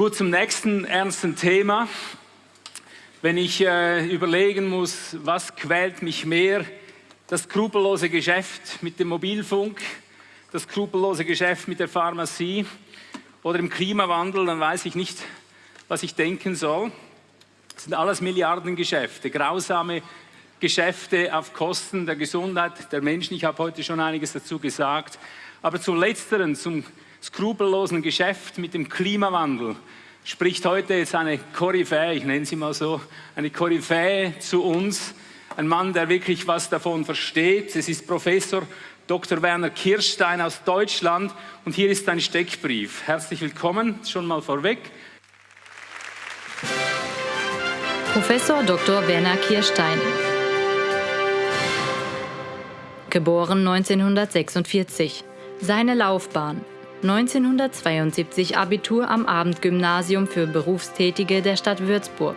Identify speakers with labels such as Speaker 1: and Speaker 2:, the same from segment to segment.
Speaker 1: Gut, zum nächsten ernsten Thema. Wenn ich äh, überlegen muss, was quält mich mehr, das skrupellose Geschäft mit dem Mobilfunk, das skrupellose Geschäft mit der Pharmazie oder im Klimawandel, dann weiß ich nicht, was ich denken soll. Das sind alles Milliardengeschäfte, grausame Geschäfte auf Kosten der Gesundheit der Menschen. Ich habe heute schon einiges dazu gesagt. Aber zum Letzteren, zum skrupellosen Geschäft mit dem Klimawandel, spricht heute jetzt eine Koryphäe, ich nenne sie mal so, eine Koryphäe zu uns, ein Mann, der wirklich was davon versteht. Es ist Professor Dr. Werner Kirstein aus Deutschland und hier ist ein Steckbrief. Herzlich willkommen, schon mal vorweg.
Speaker 2: Professor Dr. Werner Kirstein. Geboren 1946. Seine Laufbahn 1972 Abitur am Abendgymnasium für Berufstätige der Stadt Würzburg.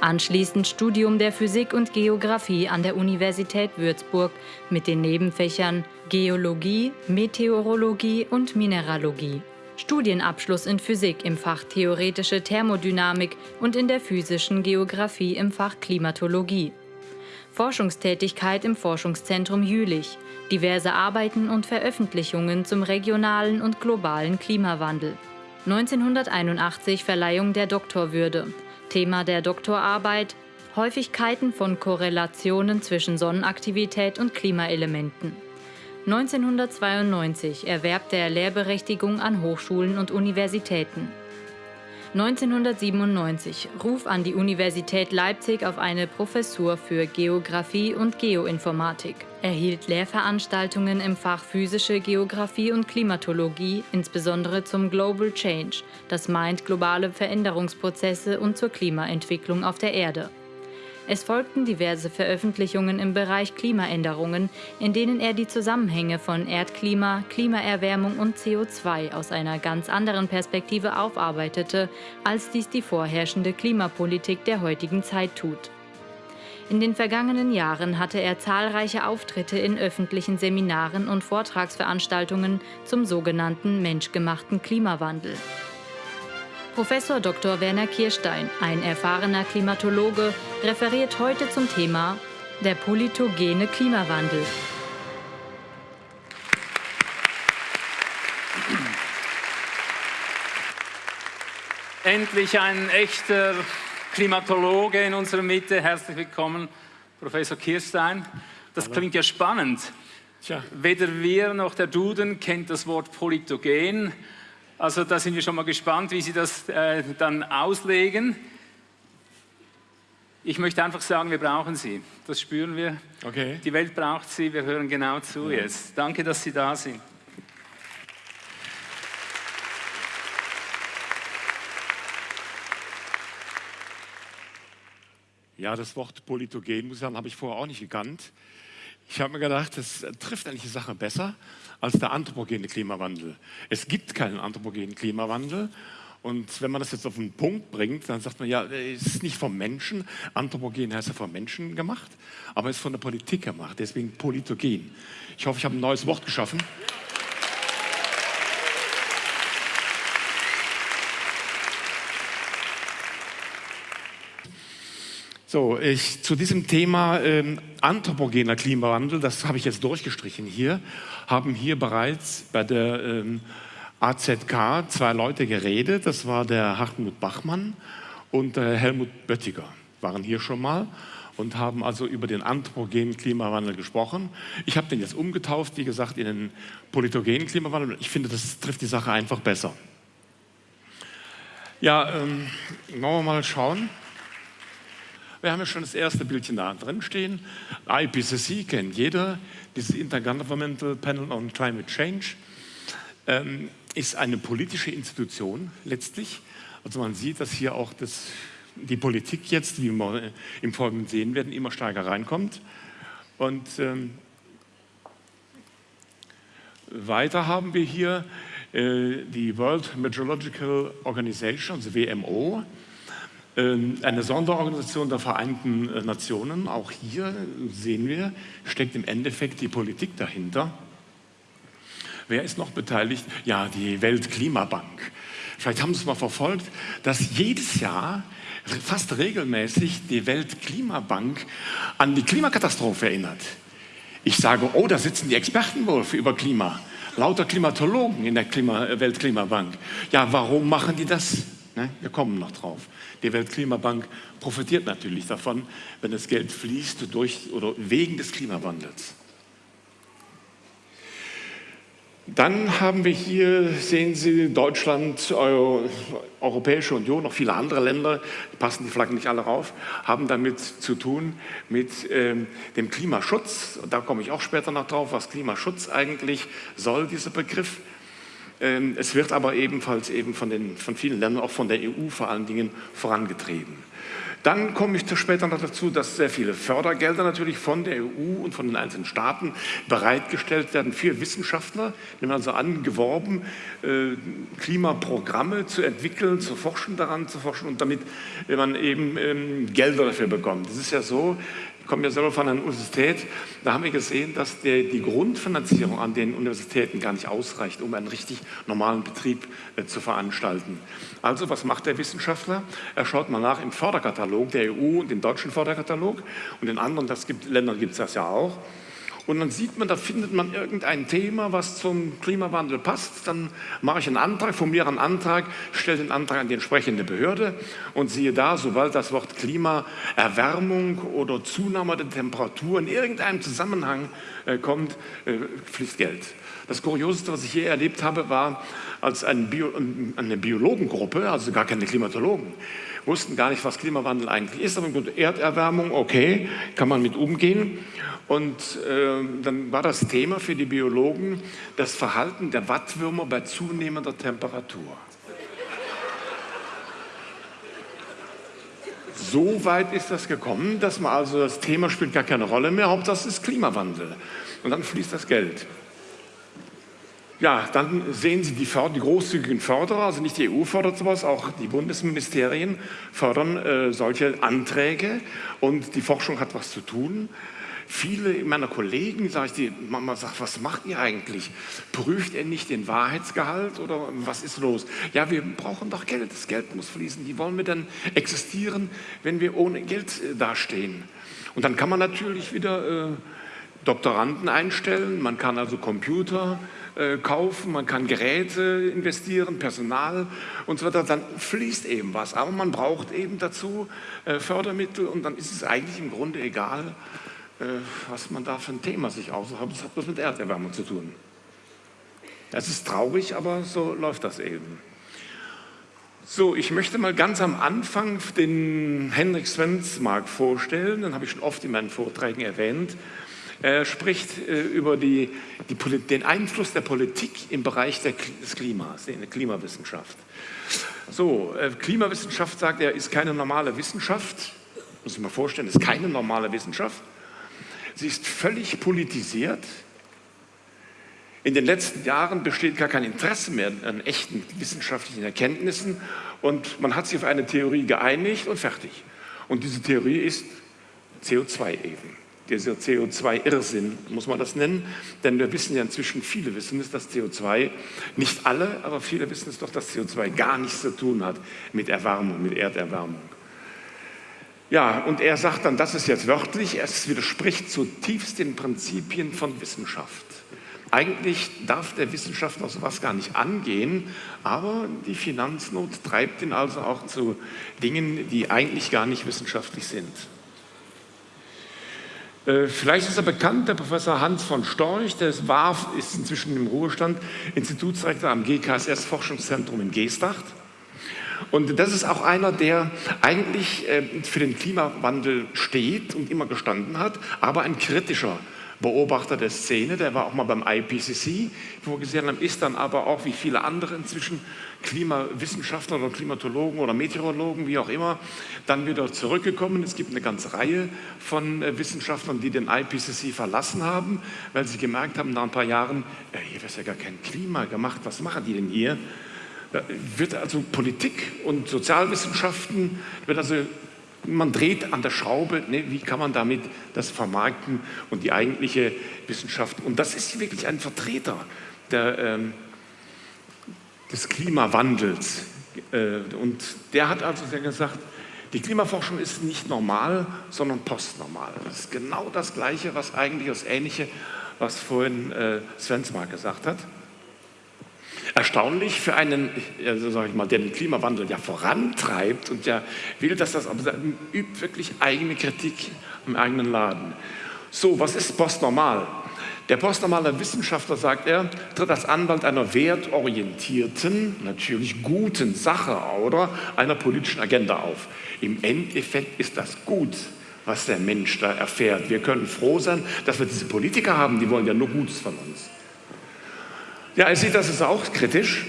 Speaker 2: Anschließend Studium der Physik und Geographie an der Universität Würzburg mit den Nebenfächern Geologie, Meteorologie und Mineralogie. Studienabschluss in Physik im Fach Theoretische Thermodynamik und in der physischen Geographie im Fach Klimatologie. Forschungstätigkeit im Forschungszentrum Jülich, diverse Arbeiten und Veröffentlichungen zum regionalen und globalen Klimawandel. 1981 Verleihung der Doktorwürde. Thema der Doktorarbeit Häufigkeiten von Korrelationen zwischen Sonnenaktivität und Klimaelementen. 1992 Erwerb der Lehrberechtigung an Hochschulen und Universitäten. 1997 Ruf an die Universität Leipzig auf eine Professur für Geographie und Geoinformatik. Erhielt Lehrveranstaltungen im Fach Physische Geographie und Klimatologie, insbesondere zum Global Change, das meint globale Veränderungsprozesse und zur Klimaentwicklung auf der Erde. Es folgten diverse Veröffentlichungen im Bereich Klimaänderungen, in denen er die Zusammenhänge von Erdklima, Klimaerwärmung und CO2 aus einer ganz anderen Perspektive aufarbeitete, als dies die vorherrschende Klimapolitik der heutigen Zeit tut. In den vergangenen Jahren hatte er zahlreiche Auftritte in öffentlichen Seminaren und Vortragsveranstaltungen zum sogenannten menschgemachten Klimawandel. Professor Dr. Werner Kirstein, ein erfahrener Klimatologe, referiert heute zum Thema der politogene Klimawandel.
Speaker 1: Endlich ein echter Klimatologe in unserer Mitte. Herzlich willkommen, Professor Kirstein. Das Hallo. klingt ja spannend. Tja. Weder wir noch der Duden kennt das Wort politogen. Also da sind wir schon mal gespannt, wie Sie das äh, dann auslegen. Ich möchte einfach sagen, wir brauchen Sie. Das spüren wir. Okay. Die Welt braucht Sie. Wir hören genau zu ja. jetzt. Danke, dass Sie da sind.
Speaker 3: Ja, das Wort Politogen, muss ich sagen, habe ich vorher auch nicht gekannt. Ich habe mir gedacht, das trifft eigentlich die Sache besser als der anthropogene Klimawandel. Es gibt keinen anthropogenen Klimawandel. Und wenn man das jetzt auf den Punkt bringt, dann sagt man, ja, es ist nicht vom Menschen, anthropogen heißt ja vom Menschen gemacht, aber es ist von der Politik gemacht, deswegen politogen. Ich hoffe, ich habe ein neues Wort geschaffen. So, ich, zu diesem Thema ähm, anthropogener Klimawandel, das habe ich jetzt durchgestrichen hier, haben hier bereits bei der ähm, AZK zwei Leute geredet. Das war der Hartmut Bachmann und der Helmut Böttiger, waren hier schon mal und haben also über den anthropogenen Klimawandel gesprochen. Ich habe den jetzt umgetauft, wie gesagt, in den politogenen Klimawandel. Ich finde, das trifft die Sache einfach besser. Ja, ähm, wollen wir mal schauen. Wir haben ja schon das erste Bildchen da drin stehen. IPCC kennt jeder, dieses Intergovernmental Panel on Climate Change. Ähm, ist eine politische Institution letztlich. Also man sieht, dass hier auch das, die Politik jetzt, wie wir im Folgenden sehen werden, immer stärker reinkommt. Und ähm, weiter haben wir hier äh, die World Meteorological Organization, also WMO, eine Sonderorganisation der Vereinten äh, Nationen, auch hier sehen wir, steckt im Endeffekt die Politik dahinter. Wer ist noch beteiligt? Ja, die Weltklimabank. vielleicht haben Sie es mal verfolgt, dass jedes Jahr fast regelmäßig die Weltklimabank an die Klimakatastrophe erinnert. Ich sage, oh, da sitzen die Experten wohl über Klima. Lauter Klimatologen in der Klima Weltklimabank. Ja, warum machen die das? Ne? Wir kommen noch drauf. Die Weltklimabank profitiert natürlich davon, wenn das Geld fließt durch oder wegen des Klimawandels. Dann haben wir hier, sehen Sie, Deutschland, Euro, Europäische Union, noch viele andere Länder, passen die Flaggen nicht alle rauf, haben damit zu tun mit ähm, dem Klimaschutz. Da komme ich auch später noch drauf, was Klimaschutz eigentlich soll, dieser Begriff. Ähm, es wird aber ebenfalls eben von, den, von vielen Ländern, auch von der EU vor allen Dingen, vorangetrieben. Dann komme ich später noch dazu, dass sehr viele Fördergelder natürlich von der EU und von den einzelnen Staaten bereitgestellt werden für Wissenschaftler. Die werden also angeworben, äh, Klimaprogramme zu entwickeln, zu forschen, daran zu forschen und damit man eben ähm, Gelder dafür bekommt. Das ist ja so, ich komme ja selber von einer Universität, da haben wir gesehen, dass der, die Grundfinanzierung an den Universitäten gar nicht ausreicht, um einen richtig normalen Betrieb äh, zu veranstalten. Also was macht der Wissenschaftler? Er schaut mal nach im Förderkatalog der EU und im deutschen Förderkatalog und in anderen das gibt, Ländern gibt es das ja auch. Und dann sieht man, da findet man irgendein Thema, was zum Klimawandel passt. Dann mache ich einen Antrag, formuliere einen Antrag, stelle den Antrag an die entsprechende Behörde und siehe da, sobald das Wort Klimaerwärmung oder Zunahme der Temperatur in irgendeinem Zusammenhang äh, kommt, äh, fließt Geld. Das Kurioseste, was ich je erlebt habe, war, als eine, Bio, eine Biologengruppe, also gar keine Klimatologen, wussten gar nicht, was Klimawandel eigentlich ist, aber Erderwärmung, okay, kann man mit umgehen. Und äh, dann war das Thema für die Biologen das Verhalten der Wattwürmer bei zunehmender Temperatur. So weit ist das gekommen, dass man also das Thema spielt gar keine Rolle mehr, Hauptsache es ist Klimawandel. Und dann fließt das Geld. Ja, dann sehen Sie die, die, großzügigen Förderer, also nicht die EU fördert sowas, auch die Bundesministerien fördern äh, solche Anträge und die Forschung hat was zu tun. Viele meiner Kollegen, sage ich, die Mama sagt, was macht ihr eigentlich? Prüft ihr nicht den Wahrheitsgehalt oder was ist los? Ja, wir brauchen doch Geld, das Geld muss fließen. Wie wollen wir denn existieren, wenn wir ohne Geld äh, dastehen? Und dann kann man natürlich wieder äh, Doktoranden einstellen, man kann also Computer äh, kaufen, man kann Geräte investieren, Personal und so weiter, dann fließt eben was. Aber man braucht eben dazu äh, Fördermittel und dann ist es eigentlich im Grunde egal, äh, was man da für ein Thema sich aussucht. Das hat was mit Erderwärmung zu tun. Das ist traurig, aber so läuft das eben. So, ich möchte mal ganz am Anfang den Henrik Svensmark vorstellen, den habe ich schon oft in meinen Vorträgen erwähnt. Er spricht äh, über die, die, den Einfluss der Politik im Bereich der, des Klimas, in der Klimawissenschaft. So, äh, Klimawissenschaft, sagt er, ist keine normale Wissenschaft. Muss ich mir vorstellen, ist keine normale Wissenschaft. Sie ist völlig politisiert. In den letzten Jahren besteht gar kein Interesse mehr an echten wissenschaftlichen Erkenntnissen und man hat sich auf eine Theorie geeinigt und fertig. Und diese Theorie ist CO2 eben. Dieser CO2-Irrsinn, muss man das nennen, denn wir wissen ja inzwischen, viele wissen es, dass CO2, nicht alle, aber viele wissen es doch, dass CO2 gar nichts zu tun hat mit Erwärmung, mit Erderwärmung. Ja, und er sagt dann, das ist jetzt wörtlich, es widerspricht zutiefst den Prinzipien von Wissenschaft. Eigentlich darf der Wissenschaftler sowas gar nicht angehen, aber die Finanznot treibt ihn also auch zu Dingen, die eigentlich gar nicht wissenschaftlich sind. Äh, vielleicht ist er bekannt, der Professor Hans von Storch, der war, ist inzwischen im Ruhestand, Institutsrektor am GKSS-Forschungszentrum in Geestacht. Und das ist auch einer, der eigentlich äh, für den Klimawandel steht und immer gestanden hat, aber ein kritischer Beobachter der Szene. Der war auch mal beim IPCC vorgesehen, ist dann aber auch wie viele andere inzwischen Klimawissenschaftler oder Klimatologen oder Meteorologen, wie auch immer, dann wieder zurückgekommen. Es gibt eine ganze Reihe von äh, Wissenschaftlern, die den IPCC verlassen haben, weil sie gemerkt haben, nach ein paar Jahren, äh, hier wird ja gar kein Klima gemacht, was machen die denn hier? Da wird also Politik und Sozialwissenschaften, wird also, man dreht an der Schraube, ne, wie kann man damit das vermarkten und die eigentliche Wissenschaft, und das ist wirklich ein Vertreter der, ähm, des Klimawandels, Äh, und der hat also gesagt, die Klimaforschung ist nicht normal, sondern postnormal. Das ist genau das Gleiche, was eigentlich das Ähnliche, was vorhin äh, Svensmar gesagt hat. Erstaunlich für einen, also sag ich mal, der den Klimawandel ja vorantreibt und ja will, dass das aber übt wirklich eigene Kritik im eigenen Laden. So, was ist postnormal? Der postnormale Wissenschaftler, sagt er, tritt als Anwalt einer wertorientierten, natürlich guten Sache oder einer politischen Agenda auf. Im Endeffekt ist das gut, was der Mensch da erfährt. Wir können froh sein, dass wir diese Politiker haben, die wollen ja nur Gutes von uns. Ja, er sieht das ist auch kritisch.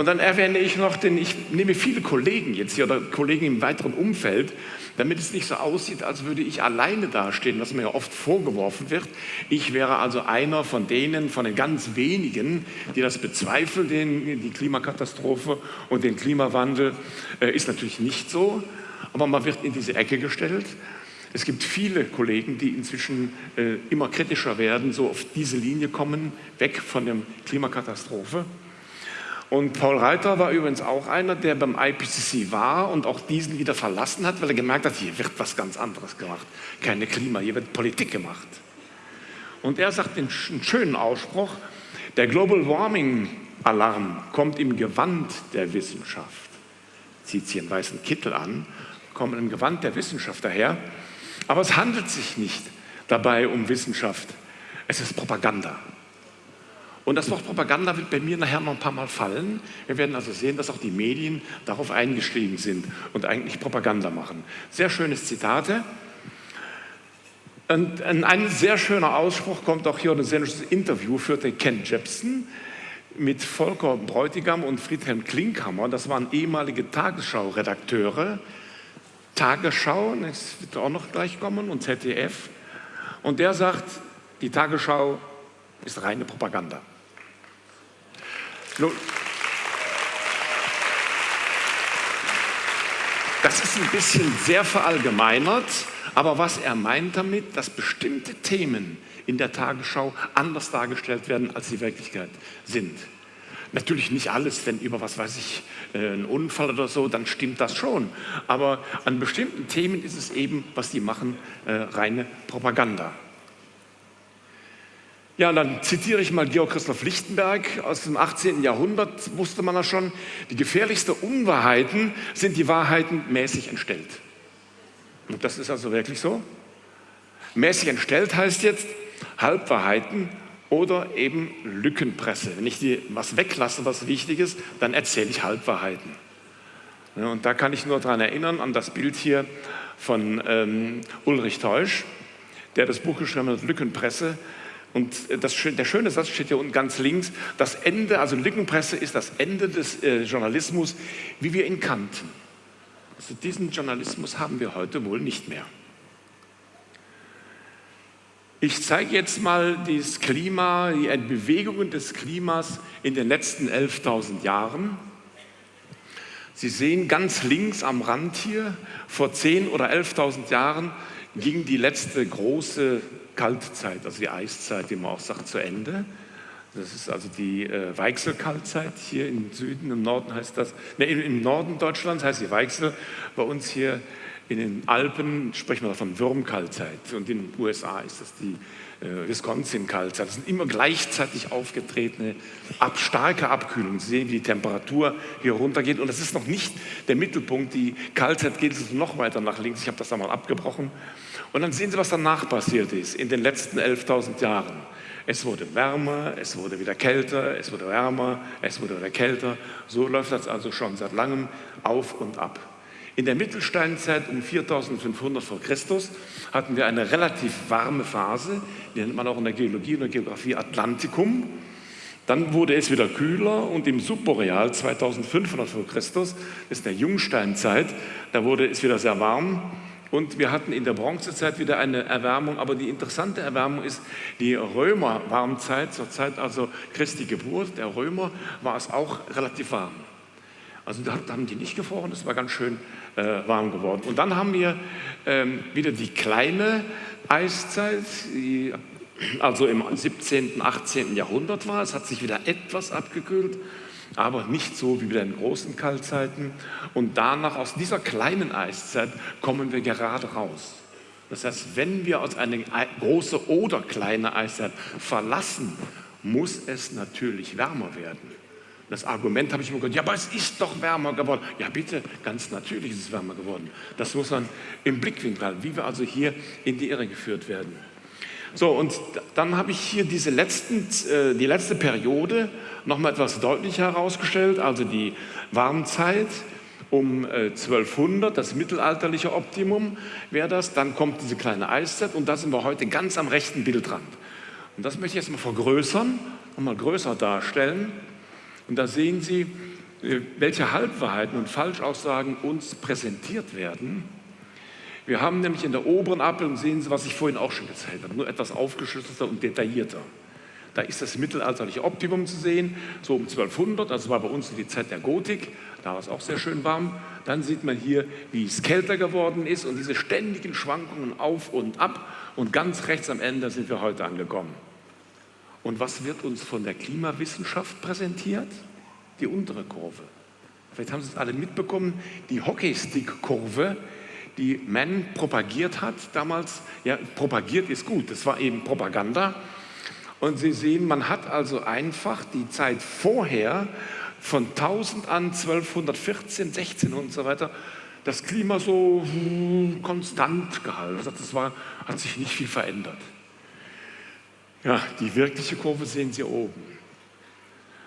Speaker 3: Und dann erwähne ich noch, denn ich nehme viele Kollegen jetzt hier oder Kollegen im weiteren Umfeld, damit es nicht so aussieht, als würde ich alleine dastehen, was mir ja oft vorgeworfen wird. Ich wäre also einer von denen, von den ganz wenigen, die das bezweifeln, den, die Klimakatastrophe und den Klimawandel. Äh, ist natürlich nicht so, aber man wird in diese Ecke gestellt. Es gibt viele Kollegen, die inzwischen äh, immer kritischer werden, so auf diese Linie kommen, weg von der Klimakatastrophe. Und Paul Reiter war übrigens auch einer, der beim IPCC war und auch diesen wieder verlassen hat, weil er gemerkt hat, hier wird was ganz anderes gemacht. Keine Klima, hier wird Politik gemacht. Und er sagt den schönen Ausspruch, der Global Warming Alarm kommt im Gewand der Wissenschaft. Zieht sie einen weißen Kittel an, kommt im Gewand der Wissenschaft daher aber es handelt sich nicht dabei um Wissenschaft. Es ist Propaganda. Und das Wort Propaganda wird bei mir nachher noch ein paar Mal fallen. Wir werden also sehen, dass auch die Medien darauf eingestiegen sind und eigentlich Propaganda machen. Sehr schönes Zitate. Und ein sehr schöner Ausspruch kommt auch hier, ein sehr schönes Interview führte Ken Jepsen mit Volker Bräutigam und Friedhelm Klinkhammer. Das waren ehemalige Tagesschau-Redakteure Tagesschau, das wird auch noch gleich kommen, und ZDF. Und der sagt, die Tagesschau ist reine Propaganda. Das ist ein bisschen sehr verallgemeinert, aber was er meint damit, dass bestimmte Themen in der Tagesschau anders dargestellt werden, als sie Wirklichkeit sind. Natürlich nicht alles, wenn über, was weiß ich, äh, ein Unfall oder so, dann stimmt das schon. Aber an bestimmten Themen ist es eben, was die machen, äh, reine Propaganda. Ja, dann zitiere ich mal Georg Christoph Lichtenberg aus dem 18. Jahrhundert, wusste man das schon. Die gefährlichsten Unwahrheiten sind die Wahrheiten mäßig entstellt. Und das ist also wirklich so. Mäßig entstellt heißt jetzt, Halbwahrheiten oder eben Lückenpresse. Wenn ich dir was weglasse, was wichtig ist, dann erzähle ich Halbwahrheiten. Und da kann ich nur daran erinnern, an das Bild hier von ähm, Ulrich Teusch, der das Buch geschrieben hat, Lückenpresse. Und das, der schöne Satz steht hier unten ganz links, das Ende, also Lückenpresse ist das Ende des äh, Journalismus, wie wir ihn kannten. Also diesen Journalismus haben wir heute wohl nicht mehr. Ich zeige jetzt mal das Klima, die Bewegungen des Klimas in den letzten 11.000 Jahren. Sie sehen ganz links am Rand hier, vor 10.000 oder 11.000 Jahren ging die letzte große Kaltzeit, also die Eiszeit, wie man auch sagt, zu Ende. Das ist also die äh, Weichselkaltzeit hier im Süden, im Norden heißt das, ne, im Norden Deutschlands heißt die Weichsel, bei uns hier in den Alpen sprechen wir von Würmkaltzeit und in den USA ist das die äh, Wisconsin-Kaltzeit. Das sind immer gleichzeitig aufgetretene ab, starke Abkühlungen. Sie sehen, wie die Temperatur hier runtergeht und das ist noch nicht der Mittelpunkt. Die Kaltzeit geht noch weiter nach links. Ich habe das einmal abgebrochen. Und dann sehen Sie, was danach passiert ist in den letzten 11.000 Jahren. Es wurde wärmer, es wurde wieder kälter, es wurde wärmer, es wurde wieder kälter. So läuft das also schon seit langem auf und ab. In der Mittelsteinzeit um 4500 vor Christus hatten wir eine relativ warme Phase, die nennt man auch in der Geologie und der Geografie Atlantikum. Dann wurde es wieder kühler und im Subboreal 2500 vor Christus, das ist der Jungsteinzeit, da wurde es wieder sehr warm. Und wir hatten in der Bronzezeit wieder eine Erwärmung, aber die interessante Erwärmung ist die Römer-Warmzeit, zur Zeit also Christi Geburt, der Römer, war es auch relativ warm. Also da haben die nicht gefroren, das war ganz schön äh, warm geworden. Und dann haben wir ähm, wieder die kleine Eiszeit, die also im 17., 18. Jahrhundert war. Es hat sich wieder etwas abgekühlt. aber nicht so wie bei den großen Kaltzeiten. Und danach, aus dieser kleinen Eiszeit, kommen wir gerade raus. Das heißt, wenn wir aus einer großen oder kleinen Eiszeit verlassen, muss es natürlich wärmer werden. Das Argument habe ich immer gehört, ja, aber es ist doch wärmer geworden. Ja, bitte, ganz natürlich ist es wärmer geworden. Das muss man im Blickwinkel halten, wie wir also hier in die Irre geführt werden. So, und dann habe ich hier diese letzten, äh, die letzte Periode nochmal etwas deutlicher herausgestellt, also die Warmzeit um 1200, äh, das mittelalterliche Optimum wäre das. Dann kommt diese kleine Eiszeit und da sind wir heute ganz am rechten Bildrand. Und das möchte ich jetzt mal vergrößern und mal größer darstellen. Und da sehen Sie, äh, welche Halbwahrheiten und Falschaussagen uns präsentiert werden. Wir haben nämlich in der oberen Abbildung, sehen Sie, was ich vorhin auch schon gezeigt habe, nur etwas aufgeschlüsselter und detaillierter. Da ist das mittelalterliche Optimum zu sehen, so um 1200, also war bei uns die Zeit der Gotik, da war es auch sehr schön warm. Dann sieht man hier, wie es kälter geworden ist und diese ständigen Schwankungen auf und ab. Und ganz rechts am Ende sind wir heute angekommen. Und was wird uns von der Klimawissenschaft präsentiert? Die untere Kurve. Vielleicht haben Sie es alle mitbekommen, die Hockeystick-Kurve, die Mann propagiert hat damals. Ja, propagiert ist gut, das war eben Propaganda. Und Sie sehen, man hat also einfach die Zeit vorher von 1000 an 1214, 16 und so weiter das Klima so konstant gehalten. Also das war, hat sich nicht viel verändert. Ja, die wirkliche Kurve sehen Sie oben.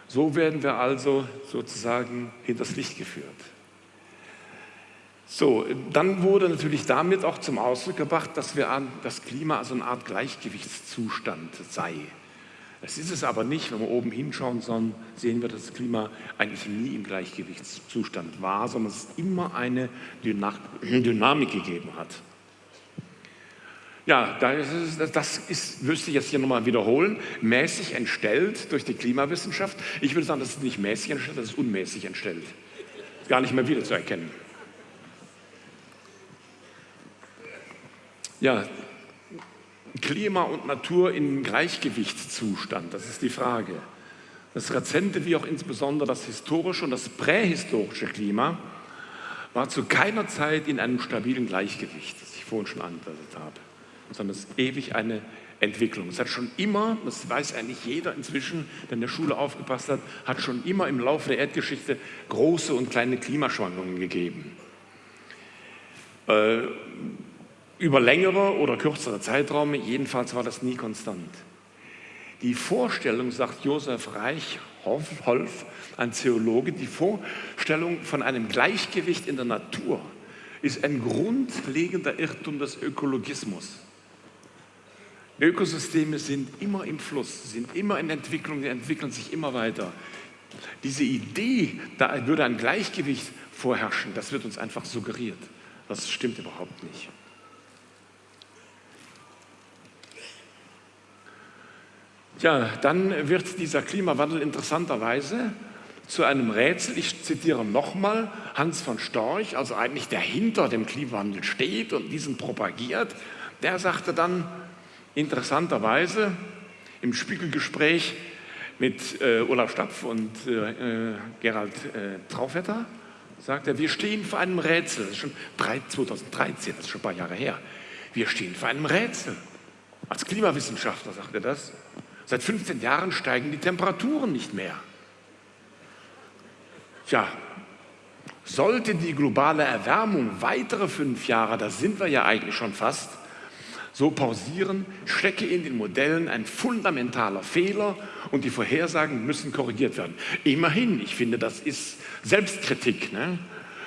Speaker 3: So werden wir also sozusagen hinters Licht geführt. So, dann wurde natürlich damit auch zum Ausdruck gebracht, dass wir an das Klima also eine Art Gleichgewichtszustand sei. Das ist es aber nicht, wenn wir oben hinschauen, sondern sehen wir, dass das Klima eigentlich nie im Gleichgewichtszustand war, sondern es immer eine Dynamik gegeben hat. Ja, das ist, müsste ich jetzt hier nochmal wiederholen, mäßig entstellt durch die Klimawissenschaft. Ich würde sagen, das ist nicht mäßig entstellt, das ist unmäßig entstellt. Gar nicht mehr wiederzuerkennen. Ja, Klima und Natur in Gleichgewichtszustand, das ist die Frage. Das rezente wie auch insbesondere das historische und das prähistorische Klima war zu keiner Zeit in einem stabilen Gleichgewicht, das ich vorhin schon angedeutet habe sondern es ist ewig eine Entwicklung. Es hat schon immer, das weiß eigentlich jeder inzwischen, der in der Schule aufgepasst hat, hat schon immer im Laufe der Erdgeschichte große und kleine Klimaschwankungen gegeben. Äh, über längere oder kürzere Zeiträume, jedenfalls war das nie konstant. Die Vorstellung, sagt Josef Reichholf, ein Theologe, die Vorstellung von einem Gleichgewicht in der Natur ist ein grundlegender Irrtum des Ökologismus. Ökosysteme sind immer im Fluss, sind immer in Entwicklung, die entwickeln sich immer weiter. Diese Idee, da würde ein Gleichgewicht vorherrschen, das wird uns einfach suggeriert. Das stimmt überhaupt nicht. Ja, dann wird dieser Klimawandel interessanterweise zu einem Rätsel. Ich zitiere nochmal Hans von Storch, also eigentlich der hinter dem Klimawandel steht und diesen propagiert. Der sagte dann, Interessanterweise im Spiegelgespräch mit äh, Olaf Stapf und äh, äh Gerald äh, Traufetter sagt er, wir stehen vor einem Rätsel. Das ist schon 2013, das ist schon ein paar Jahre her. Wir stehen vor einem Rätsel. Als Klimawissenschaftler sagt er das. Seit 15 Jahren steigen die Temperaturen nicht mehr. Tja, sollte die globale Erwärmung weitere fünf Jahre, da sind wir ja eigentlich schon fast, so pausieren, stecke in den Modellen ein fundamentaler Fehler und die Vorhersagen müssen korrigiert werden. Immerhin, ich finde, das ist Selbstkritik. Ne?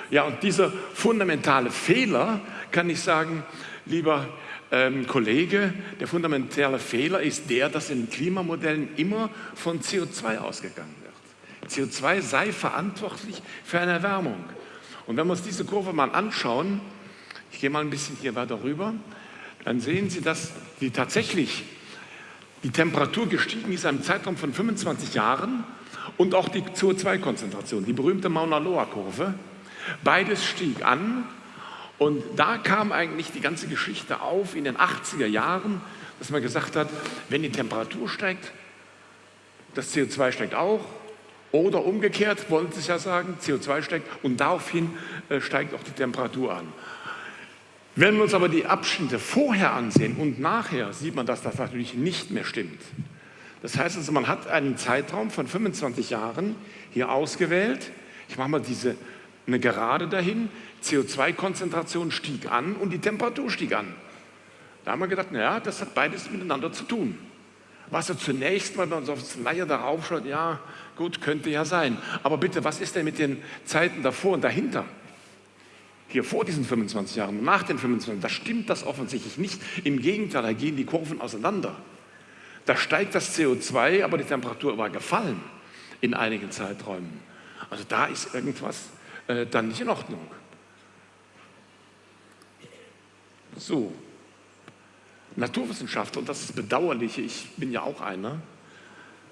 Speaker 3: Ja, und dieser fundamentale Fehler, kann ich sagen, lieber ähm, Kollege, der fundamentale Fehler ist der, dass in Klimamodellen immer von CO2 ausgegangen wird. CO2 sei verantwortlich für eine Erwärmung. Und wenn wir uns diese Kurve mal anschauen, ich gehe mal ein bisschen hier weiter rüber, dann sehen Sie, dass die tatsächlich die Temperatur gestiegen ist im Zeitraum von 25 Jahren und auch die CO2-Konzentration, die berühmte Mauna Loa-Kurve. Beides stieg an und da kam eigentlich die ganze Geschichte auf in den 80er Jahren, dass man gesagt hat, wenn die Temperatur steigt, das CO2 steigt auch Oder umgekehrt, wollen Sie es ja sagen, CO2 steigt und daraufhin äh, steigt auch die Temperatur an. Wenn wir uns aber die Abschnitte vorher ansehen und nachher, sieht man, dass das natürlich nicht mehr stimmt. Das heißt also, man hat einen Zeitraum von 25 Jahren hier ausgewählt. Ich mache mal diese, eine Gerade dahin. CO2-Konzentration stieg an und die Temperatur stieg an. Da haben wir gedacht, naja, das hat beides miteinander zu tun. Was so zunächst mal, wenn man so aufs Leier darauf schaut, ja, gut, könnte ja sein. Aber bitte, was ist denn mit den Zeiten davor und dahinter? Hier vor diesen 25 Jahren, nach den 25 da stimmt das offensichtlich nicht. Im Gegenteil, da gehen die Kurven auseinander. Da steigt das CO2, aber die Temperatur war gefallen in einigen Zeiträumen. Also da ist irgendwas äh, dann nicht in Ordnung. So, Naturwissenschaftler, und das ist bedauerlich, ich bin ja auch einer,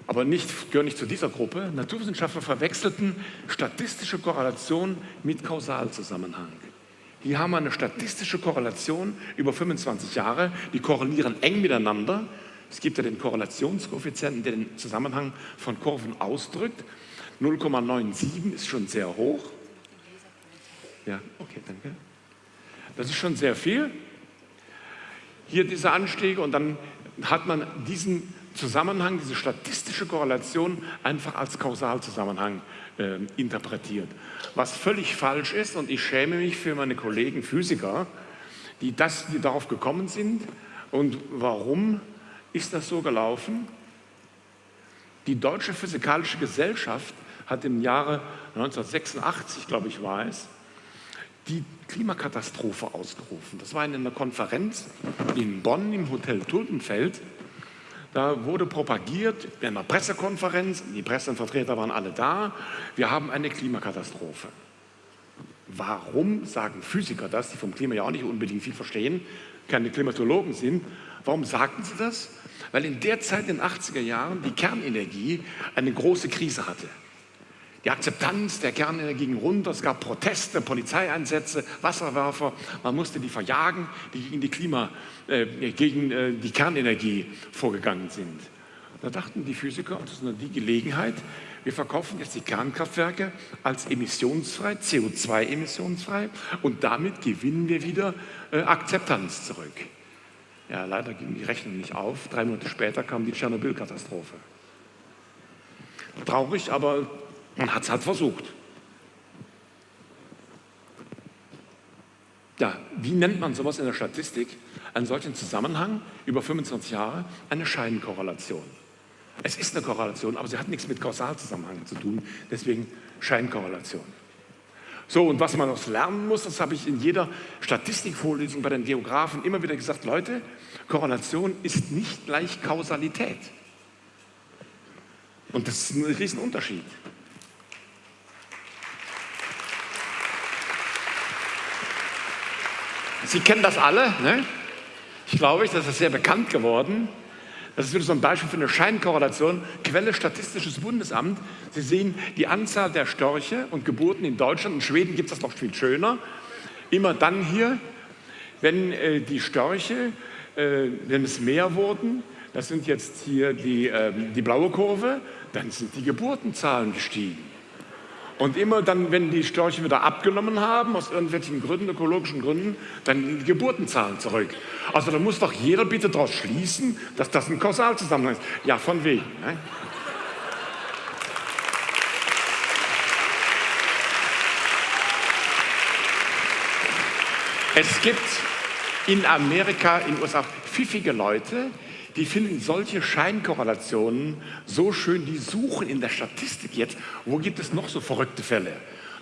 Speaker 3: aber nicht, gehöre nicht zu dieser Gruppe, Naturwissenschaftler verwechselten statistische Korrelation mit Kausalzusammenhang. Hier haben eine statistische Korrelation über 25 Jahre, die korrelieren eng miteinander. Es gibt ja den Korrelationskoeffizienten, der den Zusammenhang von Kurven ausdrückt. 0,97 ist schon sehr hoch. Ja, okay, danke. Das ist schon sehr viel. Hier diese Anstiege und dann hat man diesen Zusammenhang, diese statistische Korrelation einfach als Kausalzusammenhang äh, interpretiert. Was völlig falsch ist und ich schäme mich für meine Kollegen Physiker, die, das, die darauf gekommen sind. Und warum ist das so gelaufen? Die Deutsche Physikalische Gesellschaft hat im Jahre 1986, glaube ich, war es, die Klimakatastrophe ausgerufen. Das war in einer Konferenz in Bonn im Hotel Tulpenfeld. Da wurde propagiert, in einer Pressekonferenz, die Pressevertreter waren alle da, wir haben eine Klimakatastrophe. Warum sagen Physiker das, die vom Klima ja auch nicht unbedingt viel verstehen, keine Klimatologen sind, warum sagten sie das? Weil in der Zeit, in den 80er Jahren, die Kernenergie eine große Krise hatte. Die Akzeptanz der Kernenergie ging runter, es gab Proteste, Polizeieinsätze, Wasserwerfer, man musste die verjagen, die gegen die, Klima, äh, gegen äh, die Kernenergie vorgegangen sind. Da dachten die Physiker, das ist nur die Gelegenheit, wir verkaufen jetzt die Kernkraftwerke als emissionsfrei, CO2-emissionsfrei und damit gewinnen wir wieder äh, Akzeptanz zurück. Ja, leider ging die Rechnung nicht auf. Drei Monate später kam die Tschernobyl-Katastrophe. Traurig, aber man hat es halt versucht. Ja, wie nennt man sowas in der Statistik? Einen solchen Zusammenhang über 25 Jahre eine Scheinkorrelation. Es ist eine Korrelation, aber sie hat nichts mit Kausalzusammenhang zu tun, deswegen Scheinkorrelation. So, und was man noch lernen muss, das habe ich in jeder Statistikvorlesung bei den Geografen immer wieder gesagt, Leute, Korrelation ist nicht gleich Kausalität. Und das ist ein Riesenunterschied. Sie kennen das alle, ne? ich glaube, das ist sehr bekannt geworden. Das ist wieder so ein Beispiel für eine Scheinkorrelation. Quelle Statistisches Bundesamt. Sie sehen die Anzahl der Störche und Geburten in Deutschland. In Schweden gibt es das noch viel schöner. Immer dann hier, wenn äh, die Störche, äh, wenn es mehr wurden, das sind jetzt hier die, äh, die blaue Kurve, dann sind die Geburtenzahlen gestiegen. Und immer dann, wenn die Störche wieder abgenommen haben, aus irgendwelchen Gründen, ökologischen Gründen, dann die Geburtenzahlen zurück. Also da muss doch jeder bitte daraus schließen, dass das ein Kausalzusammenhang ist. Ja, von wegen. Ne? Es gibt in Amerika, in den USA pfiffige Leute, die finden solche Scheinkorrelationen so schön, die suchen in der Statistik jetzt, wo gibt es noch so verrückte Fälle.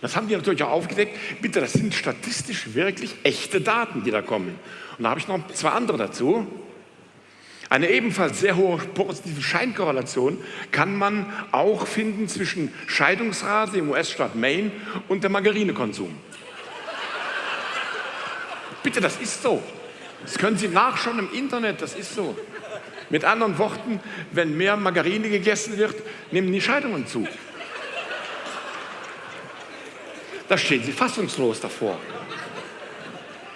Speaker 3: Das haben die natürlich auch aufgedeckt. Bitte, das sind statistisch wirklich echte Daten, die da kommen. Und da habe ich noch zwei andere dazu. Eine ebenfalls sehr hohe positive Scheinkorrelation kann man auch finden zwischen Scheidungsrate im US-Staat Maine und dem Margarinekonsum. Bitte, das ist so. Das können Sie nachschauen im Internet, das ist so. Mit anderen Worten, wenn mehr Margarine gegessen wird, nehmen die Scheidungen zu. Da stehen Sie fassungslos davor.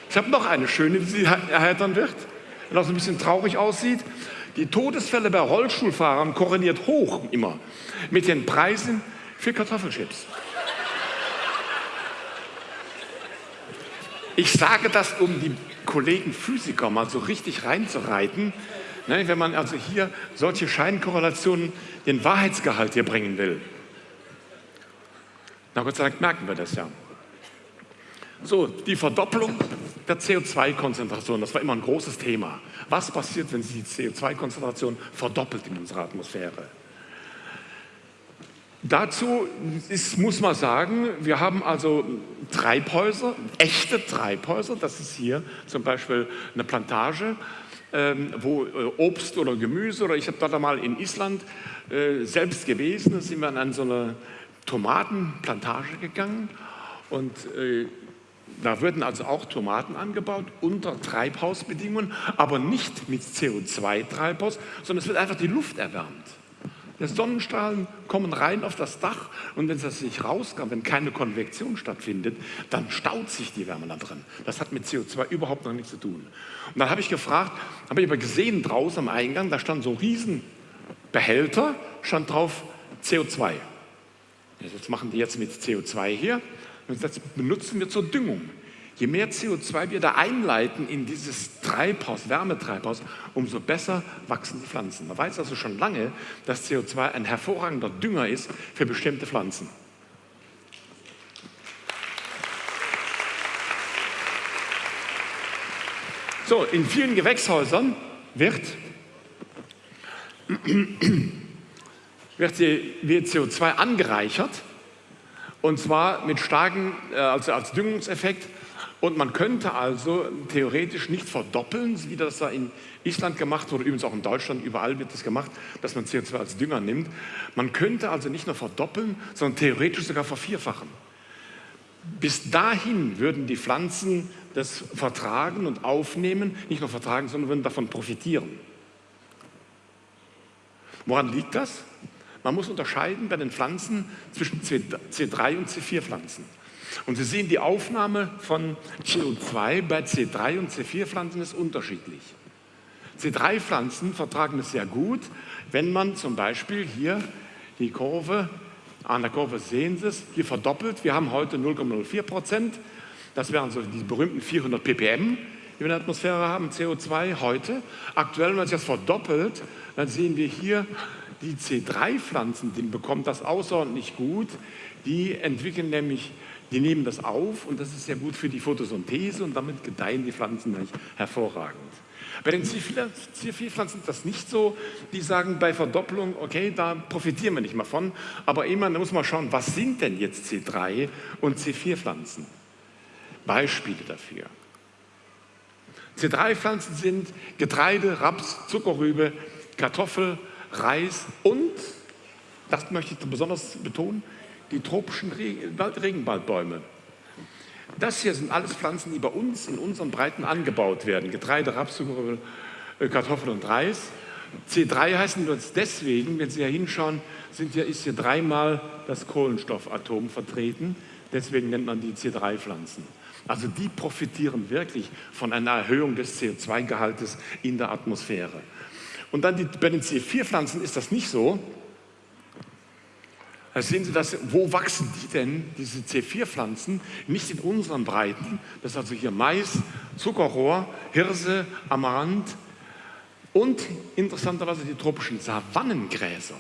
Speaker 3: Ich habe noch eine schöne, die Sie erheitern wird, wenn auch ein bisschen traurig aussieht. Die Todesfälle bei Rollstuhlfahrern korreliert hoch immer mit den Preisen für Kartoffelchips. Ich sage das, um die Kollegen Physiker mal so richtig reinzureiten. Ne, wenn man also hier solche Scheinkorrelationen, den Wahrheitsgehalt hier bringen will. Na Gott sei Dank merken wir das ja. So, die Verdoppelung der CO2-Konzentration, das war immer ein großes Thema. Was passiert, wenn sich die CO2-Konzentration verdoppelt in unserer Atmosphäre? Dazu ist, muss man sagen, wir haben also Treibhäuser, echte Treibhäuser. Das ist hier zum Beispiel eine Plantage, ähm, wo äh, Obst oder Gemüse, oder ich habe dort einmal in Island äh, selbst gewesen, da sind wir an so eine Tomatenplantage gegangen und äh, da würden also auch Tomaten angebaut unter Treibhausbedingungen, aber nicht mit CO2-Treibhaus, sondern es wird einfach die Luft erwärmt. Die Sonnenstrahlen kommen rein auf das Dach und wenn das sich rauskommt, wenn keine Konvektion stattfindet, dann staut sich die Wärme da drin. Das hat mit CO2 überhaupt noch nichts zu tun. Und dann habe ich gefragt, habe ich aber gesehen draußen am Eingang, da stand so ein Riesenbehälter, stand drauf CO2. Jetzt machen die jetzt mit CO2 hier und das benutzen wir zur Düngung. Je mehr CO2 wir da einleiten in dieses Treibhaus, Wärmetreibhaus, umso besser wachsen die Pflanzen. Man weiß also schon lange, dass CO2 ein hervorragender Dünger ist für bestimmte Pflanzen. So, in vielen Gewächshäusern wird, wird CO2 angereichert und zwar mit starken, äh, also als Düngungseffekt und man könnte also theoretisch nicht verdoppeln, wie das da in Island gemacht wurde, übrigens auch in Deutschland, überall wird das gemacht, dass man CO2 als Dünger nimmt. Man könnte also nicht nur verdoppeln, sondern theoretisch sogar vervierfachen. Bis dahin würden die Pflanzen das vertragen und aufnehmen, nicht nur vertragen, sondern würden davon profitieren. Woran liegt das? Man muss unterscheiden bei den Pflanzen zwischen C3 und C4-Pflanzen. Und Sie sehen, die Aufnahme von CO2 bei C3 und C4-Pflanzen ist unterschiedlich. C3-Pflanzen vertragen es sehr gut, wenn man zum Beispiel hier die Kurve, an der Kurve sehen Sie es, hier verdoppelt. Wir haben heute 0,04 Prozent. Das wären so die berühmten 400 ppm, die wir in der Atmosphäre haben, CO2 heute. Aktuell, wenn man sich das verdoppelt, dann sehen wir hier, die C3-Pflanzen, die bekommen das außerordentlich gut. Die entwickeln nämlich die nehmen das auf und das ist sehr gut für die Photosynthese und damit gedeihen die Pflanzen hervorragend. Bei den C4-Pflanzen ist das nicht so. Die sagen bei Verdopplung, okay, da profitieren wir nicht mehr von. Aber immer, da muss man schauen, was sind denn jetzt C3 und C4-Pflanzen? Beispiele dafür. C3-Pflanzen sind Getreide, Raps, Zuckerrübe, Kartoffel, Reis und, das möchte ich besonders betonen, die tropischen Regenwaldbäume. Das hier sind alles Pflanzen, die bei uns in unseren Breiten angebaut werden. Getreide, Raps, äh, Kartoffeln und Reis. C3 heißen das deswegen, wenn Sie hier hinschauen, sind hier, ist hier dreimal das Kohlenstoffatom vertreten. Deswegen nennt man die C3-Pflanzen. Also die profitieren wirklich von einer Erhöhung des CO2-Gehaltes in der Atmosphäre. Und dann die, bei den C4-Pflanzen ist das nicht so. Da sehen Sie, das, wo wachsen die denn, diese C4-Pflanzen? Nicht in unseren Breiten. Das ist also hier Mais, Zuckerrohr, Hirse, Amaranth und interessanterweise die tropischen Savannengräser.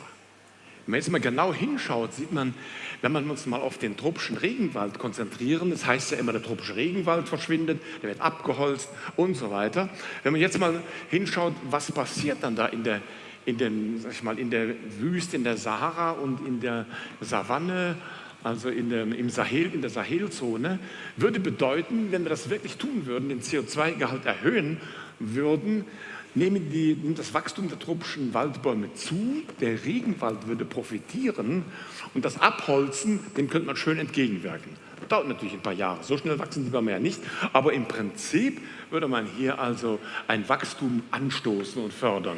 Speaker 3: Wenn man jetzt mal genau hinschaut, sieht man, wenn man uns mal auf den tropischen Regenwald konzentrieren, das heißt ja immer, der tropische Regenwald verschwindet, der wird abgeholzt und so weiter. Wenn man jetzt mal hinschaut, was passiert dann da in der in, den, sag ich mal, in der Wüste, in der Sahara und in der Savanne, also in der, im Sahel, in der Sahelzone, würde bedeuten, wenn wir das wirklich tun würden, den CO2-Gehalt erhöhen würden, nehmen die, nimmt das Wachstum der tropischen Waldbäume zu, der Regenwald würde profitieren und das Abholzen, dem könnte man schön entgegenwirken. Das dauert natürlich ein paar Jahre, so schnell wachsen die Bäume ja nicht, aber im Prinzip würde man hier also ein Wachstum anstoßen und fördern.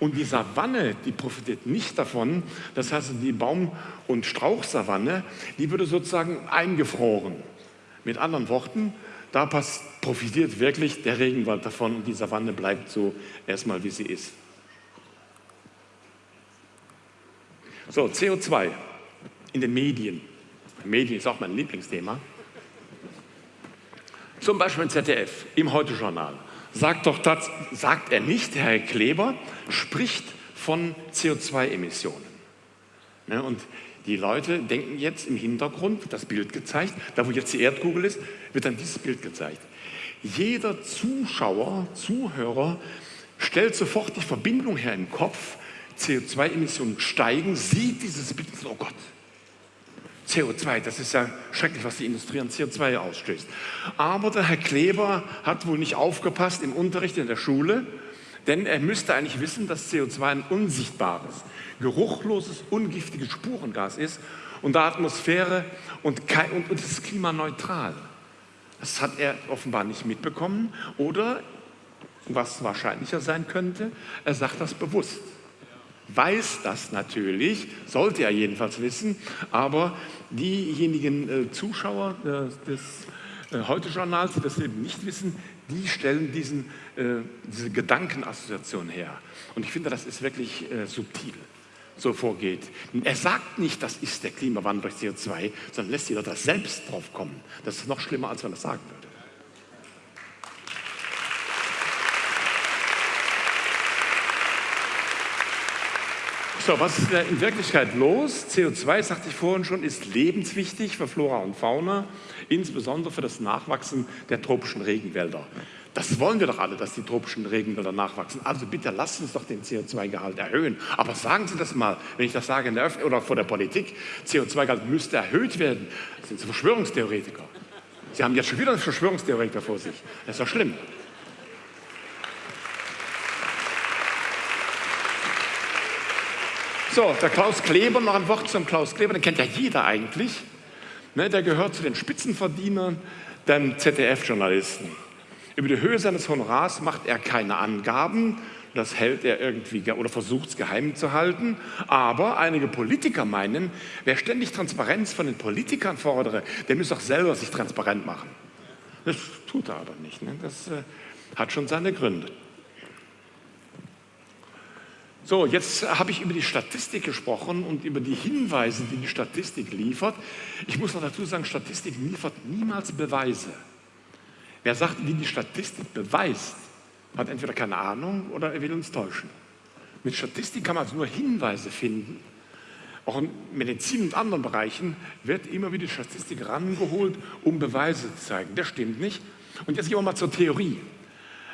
Speaker 3: Und die Savanne, die profitiert nicht davon. Das heißt, die Baum- und Strauchsavanne, die würde sozusagen eingefroren. Mit anderen Worten, da profitiert wirklich der Regenwald davon und die Savanne bleibt so erstmal, wie sie ist. So, CO2. in den Medien. Medien ist auch mein Lieblingsthema. Zum Beispiel im ZDF, im Heute-Journal. Sagt, doch, das, sagt er nicht, Herr Kleber spricht von CO2-Emissionen. Ne, und die Leute denken jetzt im Hintergrund, das Bild gezeigt, da wo jetzt die Erdkugel ist, wird dann dieses Bild gezeigt. Jeder Zuschauer, Zuhörer stellt sofort die Verbindung her im Kopf, CO2-Emissionen steigen, sieht dieses Bild und sagt, oh Gott, CO2, das ist ja schrecklich, was die Industrie an CO2 ausstößt. Aber der Herr Kleber hat wohl nicht aufgepasst im Unterricht in der Schule, denn er müsste eigentlich wissen, dass CO2 ein unsichtbares, geruchloses, ungiftiges Spurengas ist und der Atmosphäre und, und, und ist klimaneutral. Das hat er offenbar nicht mitbekommen oder, was wahrscheinlicher sein könnte, er sagt das bewusst. Weiß das natürlich, sollte er jedenfalls wissen, aber diejenigen äh, Zuschauer äh, des äh, Heute-Journals, die das eben nicht wissen, die stellen diesen, diese Gedankenassoziation her. Und ich finde, das ist wirklich subtil so vorgeht. Er sagt nicht, das ist der Klimawandel durch CO2, sondern lässt jeder das selbst drauf kommen. Das ist noch schlimmer, als er das sagen würde. So, was ist in Wirklichkeit los? CO2, sagte ich vorhin schon, ist lebenswichtig für Flora und Fauna, insbesondere für das Nachwachsen der tropischen Regenwälder. Das wollen wir doch alle, dass die tropischen Regenwälder nachwachsen. Also bitte lasst uns doch den CO2-Gehalt erhöhen. Aber sagen Sie das mal, wenn ich das sage in der Öffentlichkeit oder vor der Politik, CO2-Gehalt müsste erhöht werden. Das sind Verschwörungstheoretiker. Sie haben jetzt schon wieder einen Verschwörungstheoretiker vor sich. Das ist doch schlimm. So, der Klaus Kleber, noch ein Wort zum Klaus Kleber, den kennt ja jeder eigentlich. Ne, der gehört zu den Spitzenverdienern der ZDF-Journalisten. Über die Höhe seines Honorars macht er keine Angaben, das hält er irgendwie oder versucht es geheim zu halten. Aber einige Politiker meinen, wer ständig Transparenz von den Politikern fordere, der müsse auch selber sich transparent machen. Das tut er aber nicht. Ne? Das äh, hat schon seine Gründe. So, jetzt habe ich über die Statistik gesprochen und über die Hinweise, die die Statistik liefert. Ich muss noch dazu sagen, Statistik liefert niemals Beweise. Wer sagt, wie die Statistik beweist, hat entweder keine Ahnung oder er will uns täuschen. Mit Statistik kann man also nur Hinweise finden. Auch in Medizin und anderen Bereichen wird immer wieder Statistik rangeholt, um Beweise zu zeigen. Das stimmt nicht. Und jetzt gehen wir mal zur Theorie.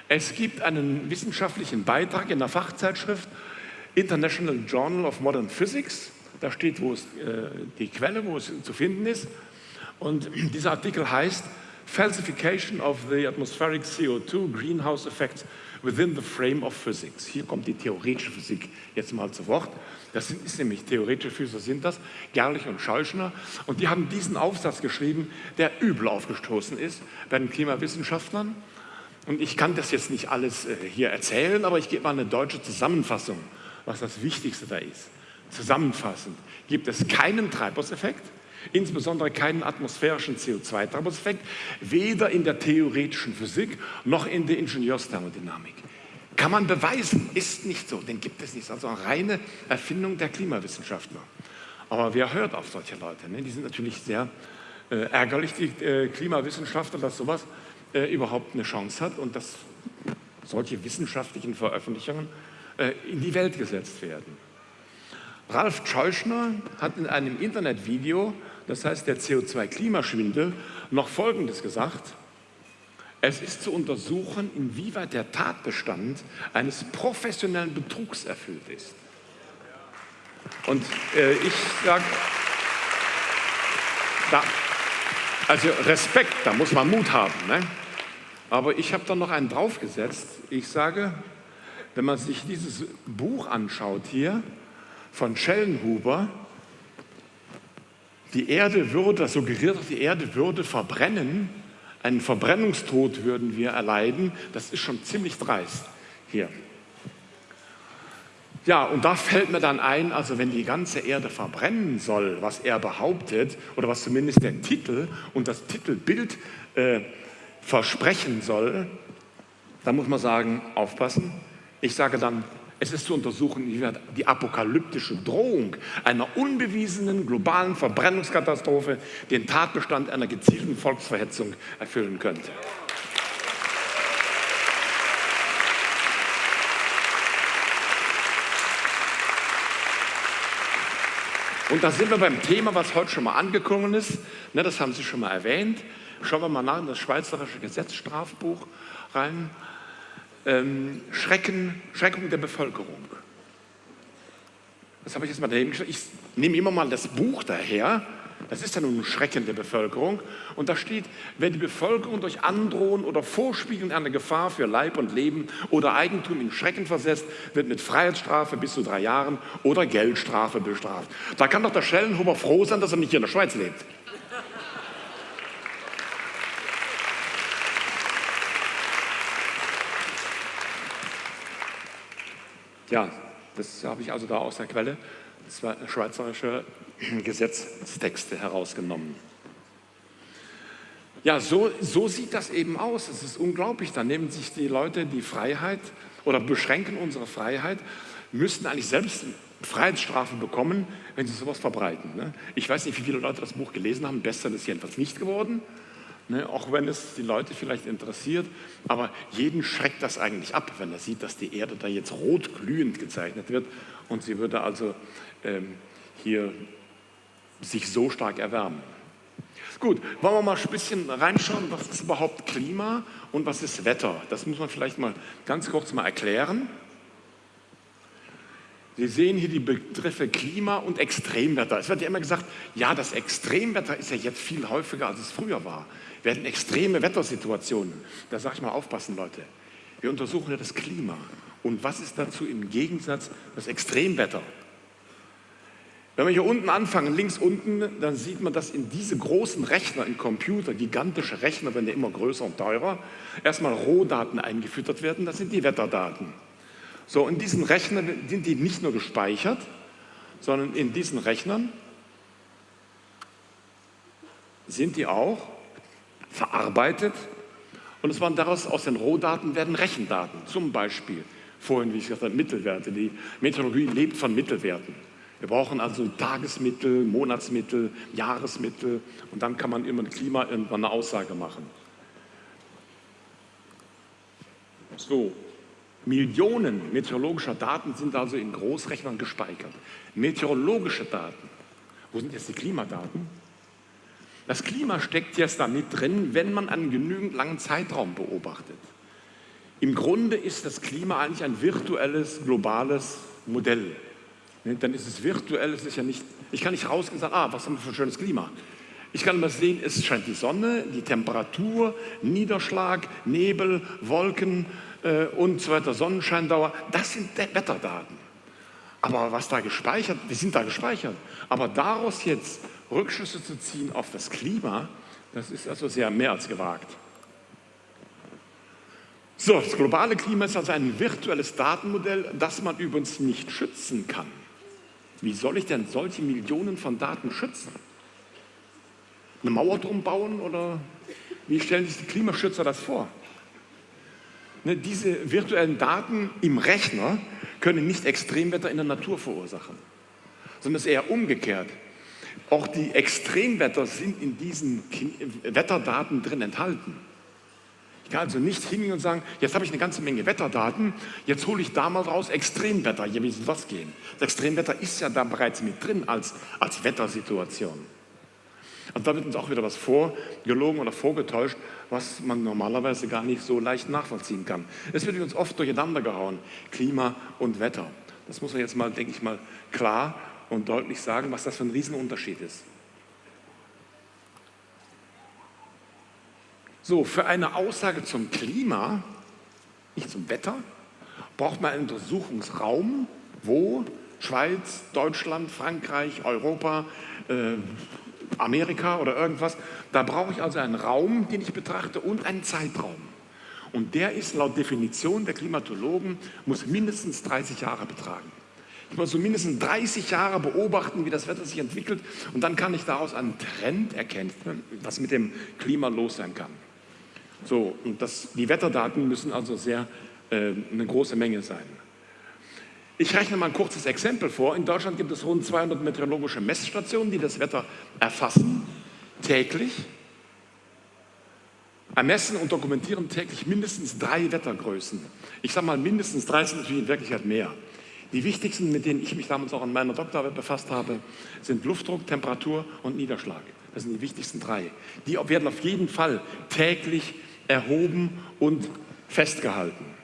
Speaker 3: Es gibt einen wissenschaftlichen Beitrag in der Fachzeitschrift International Journal of Modern Physics. Da steht, wo es, äh, die Quelle, wo es zu finden ist. Und dieser Artikel heißt Falsification of the atmospheric CO2 greenhouse effects within the frame of physics. Hier kommt die theoretische Physik jetzt mal zu Wort. Das sind, ist nämlich theoretische Physiker sind das, Gerlich und Scheuschner. Und die haben diesen Aufsatz geschrieben, der übel aufgestoßen ist bei den Klimawissenschaftlern. Und ich kann das jetzt nicht alles äh, hier erzählen, aber ich gebe mal eine deutsche Zusammenfassung, was das Wichtigste da ist. Zusammenfassend gibt es keinen Treibhauseffekt, insbesondere keinen atmosphärischen CO2-Treibhauseffekt, weder in der theoretischen Physik noch in der Ingenieursthermodynamik. Kann man beweisen, ist nicht so, den gibt es nicht. Also eine reine Erfindung der Klimawissenschaftler. Aber wer hört auf solche Leute? Ne? Die sind natürlich sehr äh, ärgerlich, die äh, Klimawissenschaftler, dass sowas äh, überhaupt eine Chance hat und dass solche wissenschaftlichen Veröffentlichungen in die Welt gesetzt werden. Ralf Scheuschner hat in einem Internetvideo das heißt der CO2-Klimaschwindel, noch Folgendes gesagt. Es ist zu untersuchen, inwieweit der Tatbestand eines professionellen Betrugs erfüllt ist. Und äh, ich sage, also Respekt, da muss man Mut haben. Ne? Aber ich habe da noch einen draufgesetzt. Ich sage, wenn man sich dieses Buch anschaut hier von Schellenhuber, die Erde würde, das suggeriert, die Erde würde verbrennen, einen Verbrennungstod würden wir erleiden, das ist schon ziemlich dreist hier. Ja, und da fällt mir dann ein, also wenn die ganze Erde verbrennen soll, was er behauptet, oder was zumindest der Titel und das Titelbild äh, versprechen soll, dann muss man sagen, aufpassen. Ich sage dann, Es ist zu untersuchen, wie die apokalyptische Drohung einer unbewiesenen globalen Verbrennungskatastrophe den Tatbestand einer gezielten Volksverhetzung erfüllen könnte. Und da sind wir beim Thema, was heute schon mal angekommen ist. Ne, das haben Sie schon mal erwähnt. Schauen wir mal nach in das Schweizerische Gesetzstrafbuch rein. Ähm, Schrecken, Schreckung der Bevölkerung. Das habe ich jetzt mal daneben geschrieben. Ich nehme immer mal das Buch daher. Das ist ja nun ein Schrecken der Bevölkerung. Und da steht, wenn die Bevölkerung durch Androhen oder Vorspiegeln einer Gefahr für Leib und Leben oder Eigentum in Schrecken versetzt, wird mit Freiheitsstrafe bis zu drei Jahren oder Geldstrafe bestraft. Da kann doch der Schellenhuber froh sein, dass er nicht hier in der Schweiz lebt. Ja, das habe ich also da aus der Quelle, das war schweizerische Gesetzestexte herausgenommen. Ja, so, so sieht das eben aus. Es ist unglaublich. Da nehmen sich die Leute die Freiheit oder beschränken unsere Freiheit, müssten eigentlich selbst Freiheitsstrafen bekommen, wenn sie sowas verbreiten. Ne? Ich weiß nicht, wie viele Leute das Buch gelesen haben. Bestseller ist jedenfalls nicht geworden. Ne, auch wenn es die Leute vielleicht interessiert, aber jeden schreckt das eigentlich ab, wenn er sieht, dass die Erde da jetzt rot glühend gezeichnet wird und sie würde also ähm, hier sich so stark erwärmen. Gut, wollen wir mal ein bisschen reinschauen, was ist überhaupt Klima und was ist Wetter? Das muss man vielleicht mal ganz kurz mal erklären. Sie sehen hier die Begriffe Klima und Extremwetter. Es wird ja immer gesagt, ja, das Extremwetter ist ja jetzt viel häufiger, als es früher war. Wir hatten extreme Wettersituationen. Da sage ich mal, aufpassen, Leute. Wir untersuchen ja das Klima. Und was ist dazu im Gegensatz das Extremwetter? Wenn wir hier unten anfangen, links unten, dann sieht man, dass in diese großen Rechner, in Computer, gigantische Rechner, werden ja immer größer und teurer, erstmal Rohdaten eingefüttert werden, das sind die Wetterdaten. So, in diesen Rechnern sind die nicht nur gespeichert, sondern in diesen Rechnern sind die auch verarbeitet und es waren daraus aus den Rohdaten werden Rechendaten, zum Beispiel vorhin, wie ich gesagt habe, Mittelwerte. Die Meteorologie lebt von Mittelwerten. Wir brauchen also Tagesmittel, Monatsmittel, Jahresmittel und dann kann man immer ein Klima irgendwann eine Aussage machen. So, Millionen meteorologischer Daten sind also in Großrechnern gespeichert. Meteorologische Daten. Wo sind jetzt die Klimadaten? Das Klima steckt jetzt da mit drin, wenn man einen genügend langen Zeitraum beobachtet. Im Grunde ist das Klima eigentlich ein virtuelles, globales Modell. Ne, dann ist es virtuell, es ist ja nicht, ich kann nicht rausgehen und sagen, ah, was haben wir für ein schönes Klima. Ich kann mal sehen, es scheint die Sonne, die Temperatur, Niederschlag, Nebel, Wolken und so weiter, Sonnenscheindauer, das sind Wetterdaten. Aber was da gespeichert, die sind da gespeichert. Aber daraus jetzt Rückschlüsse zu ziehen auf das Klima, das ist also sehr mehr als gewagt. So, das globale Klima ist also ein virtuelles Datenmodell, das man übrigens nicht schützen kann. Wie soll ich denn solche Millionen von Daten schützen? Eine Mauer drum bauen oder wie stellen sich die Klimaschützer das vor? Ne, diese virtuellen Daten im Rechner können nicht Extremwetter in der Natur verursachen, sondern es ist eher umgekehrt. Auch die Extremwetter sind in diesen Wetterdaten drin enthalten. Ich kann also nicht hingehen und sagen, jetzt habe ich eine ganze Menge Wetterdaten, jetzt hole ich da mal raus Extremwetter. Ja, wie soll das gehen? Das Extremwetter ist ja da bereits mit drin als, als Wettersituation. Und da wird uns auch wieder was vorgelogen oder vorgetäuscht, was man normalerweise gar nicht so leicht nachvollziehen kann. Es wird uns oft durcheinander gehauen, Klima und Wetter. Das muss man jetzt mal, denke ich mal, klar und deutlich sagen, was das für ein Riesenunterschied ist. So, für eine Aussage zum Klima, nicht zum Wetter, braucht man einen Untersuchungsraum, wo Schweiz, Deutschland, Frankreich, Europa, äh, Amerika oder irgendwas. Da brauche ich also einen Raum, den ich betrachte und einen Zeitraum. Und der ist laut Definition der Klimatologen, muss mindestens 30 Jahre betragen. Ich muss so mindestens 30 Jahre beobachten, wie das Wetter sich entwickelt und dann kann ich daraus einen Trend erkennen, was mit dem Klima los sein kann. So, und das, die Wetterdaten müssen also sehr äh, eine große Menge sein. Ich rechne mal ein kurzes Exempel vor. In Deutschland gibt es rund 200 meteorologische Messstationen, die das Wetter erfassen, täglich. Ermessen und dokumentieren täglich mindestens drei Wettergrößen. Ich sage mal mindestens drei sind natürlich in Wirklichkeit mehr. Die wichtigsten, mit denen ich mich damals auch an meiner Doktorarbeit befasst habe, sind Luftdruck, Temperatur und Niederschlag. Das sind die wichtigsten drei. Die werden auf jeden Fall täglich erhoben und festgehalten.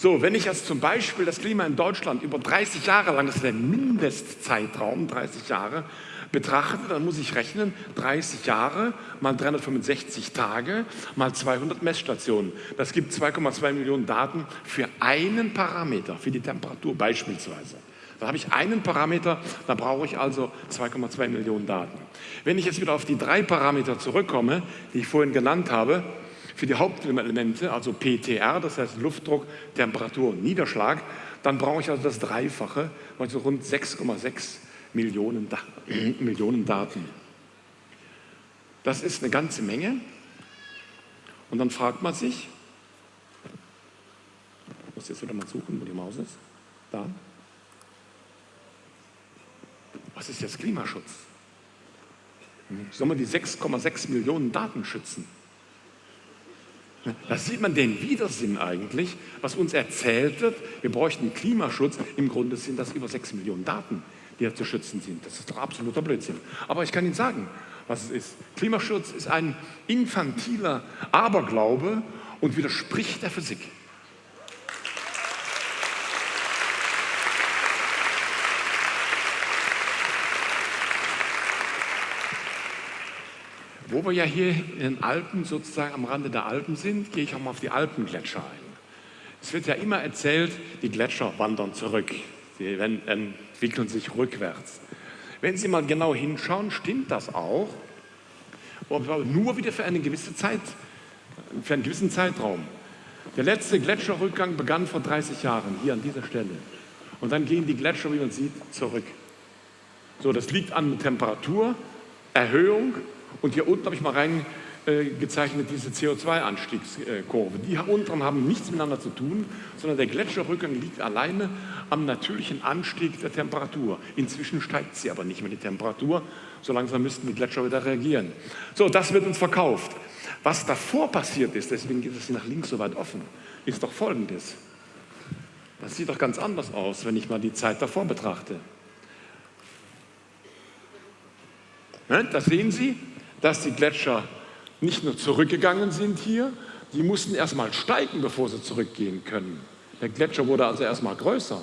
Speaker 3: So, wenn ich jetzt zum Beispiel das Klima in Deutschland über 30 Jahre lang, das ist der Mindestzeitraum, 30 Jahre, betrachte, dann muss ich rechnen, 30 Jahre mal 365 Tage mal 200 Messstationen. Das gibt 2,2 Millionen Daten für einen Parameter, für die Temperatur beispielsweise. Da habe ich einen Parameter, da brauche ich also 2,2 Millionen Daten. Wenn ich jetzt wieder auf die drei Parameter zurückkomme, die ich vorhin genannt habe, für die Hauptklimaelemente, also PTR, das heißt Luftdruck, Temperatur und Niederschlag, dann brauche ich also das Dreifache, also rund 6,6 Millionen, da Millionen Daten. Das ist eine ganze Menge. Und dann fragt man sich, ich muss jetzt wieder mal suchen, wo die Maus ist. Da. Was ist jetzt Klimaschutz? Soll man die 6,6 Millionen Daten schützen? Da sieht man den Widersinn eigentlich, was uns erzählt wird, wir bräuchten Klimaschutz. Im Grunde sind das über 6 Millionen Daten, die ja zu schützen sind. Das ist doch absoluter Blödsinn. Aber ich kann Ihnen sagen, was es ist. Klimaschutz ist ein infantiler Aberglaube und widerspricht der Physik. Wo wir ja hier in den Alpen, sozusagen am Rande der Alpen sind, gehe ich auch mal auf die Alpengletscher ein. Es wird ja immer erzählt, die Gletscher wandern zurück, sie entwickeln sich rückwärts. Wenn Sie mal genau hinschauen, stimmt das auch, aber nur wieder für eine gewisse Zeit, für einen gewissen Zeitraum. Der letzte Gletscherrückgang begann vor 30 Jahren, hier an dieser Stelle. Und dann gehen die Gletscher, wie man sieht, zurück. So, das liegt an Temperaturerhöhung und hier unten habe ich mal reingezeichnet diese CO2-Anstiegskurve. Die unteren haben nichts miteinander zu tun, sondern der Gletscherrückgang liegt alleine am natürlichen Anstieg der Temperatur. Inzwischen steigt sie aber nicht mehr, die Temperatur. So langsam müssten die Gletscher wieder reagieren. So, das wird uns verkauft. Was davor passiert ist, deswegen geht es nach links so weit offen, ist doch Folgendes. Das sieht doch ganz anders aus, wenn ich mal die Zeit davor betrachte. Ne, das sehen Sie, dass die Gletscher nicht nur zurückgegangen sind hier, die mussten erstmal steigen, bevor sie zurückgehen können. Der Gletscher wurde also erstmal größer.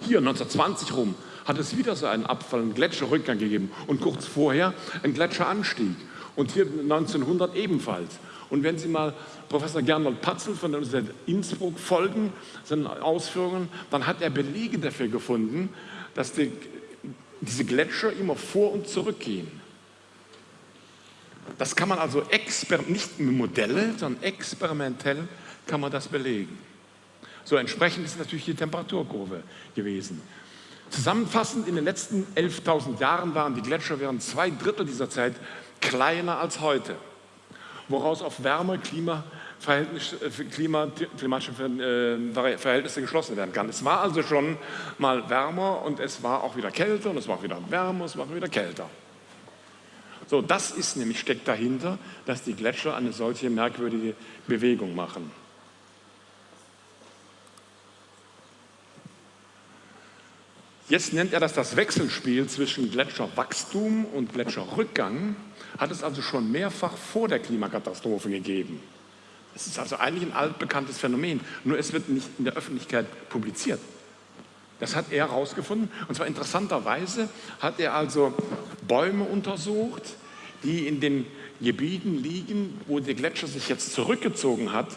Speaker 3: Hier 1920 rum hat es wieder so einen Abfall, einen Gletscherrückgang gegeben und kurz vorher einen Gletscheranstieg. Und hier 1900 ebenfalls. Und wenn Sie mal Professor Gernot Patzel von der Universität Innsbruck folgen, seinen Ausführungen, dann hat er Belege dafür gefunden, dass die, diese Gletscher immer vor und zurück gehen. Das kann man also nicht mit Modelle, sondern experimentell kann man das belegen. So entsprechend ist natürlich die Temperaturkurve gewesen. Zusammenfassend, in den letzten 11.000 Jahren waren die Gletscher während zwei Drittel dieser Zeit kleiner als heute, woraus auf Wärme, Klima, Klima, klimatische äh, Verhältnisse geschlossen werden kann. Es war also schon mal wärmer und es war auch wieder kälter und es war auch wieder wärmer, und es war auch wieder kälter. So, das ist nämlich, steckt dahinter, dass die Gletscher eine solche merkwürdige Bewegung machen. Jetzt nennt er das das Wechselspiel zwischen Gletscherwachstum und Gletscherrückgang, hat es also schon mehrfach vor der Klimakatastrophe gegeben. Es ist also eigentlich ein altbekanntes Phänomen, nur es wird nicht in der Öffentlichkeit publiziert. Das hat er herausgefunden. Und zwar interessanterweise hat er also Bäume untersucht, die in den Gebieten liegen, wo der Gletscher sich jetzt zurückgezogen hat,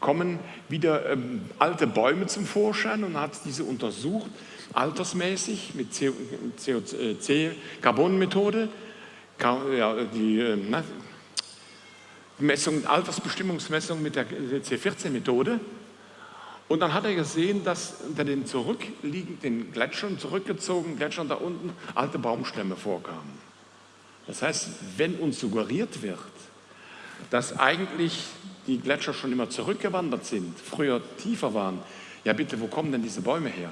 Speaker 3: kommen wieder ähm, alte Bäume zum Vorschein und hat diese untersucht, altersmäßig mit CO2-Carbon-Methode, ja, die äh, Messung, Altersbestimmungsmessung mit der C14-Methode und dann hat er gesehen, dass unter den zurückliegenden Gletschern, zurückgezogenen Gletschern da unten alte Baumstämme vorkamen. Das heißt, wenn uns suggeriert wird, dass eigentlich die Gletscher schon immer zurückgewandert sind, früher tiefer waren, Ja bitte, wo kommen denn diese Bäume her?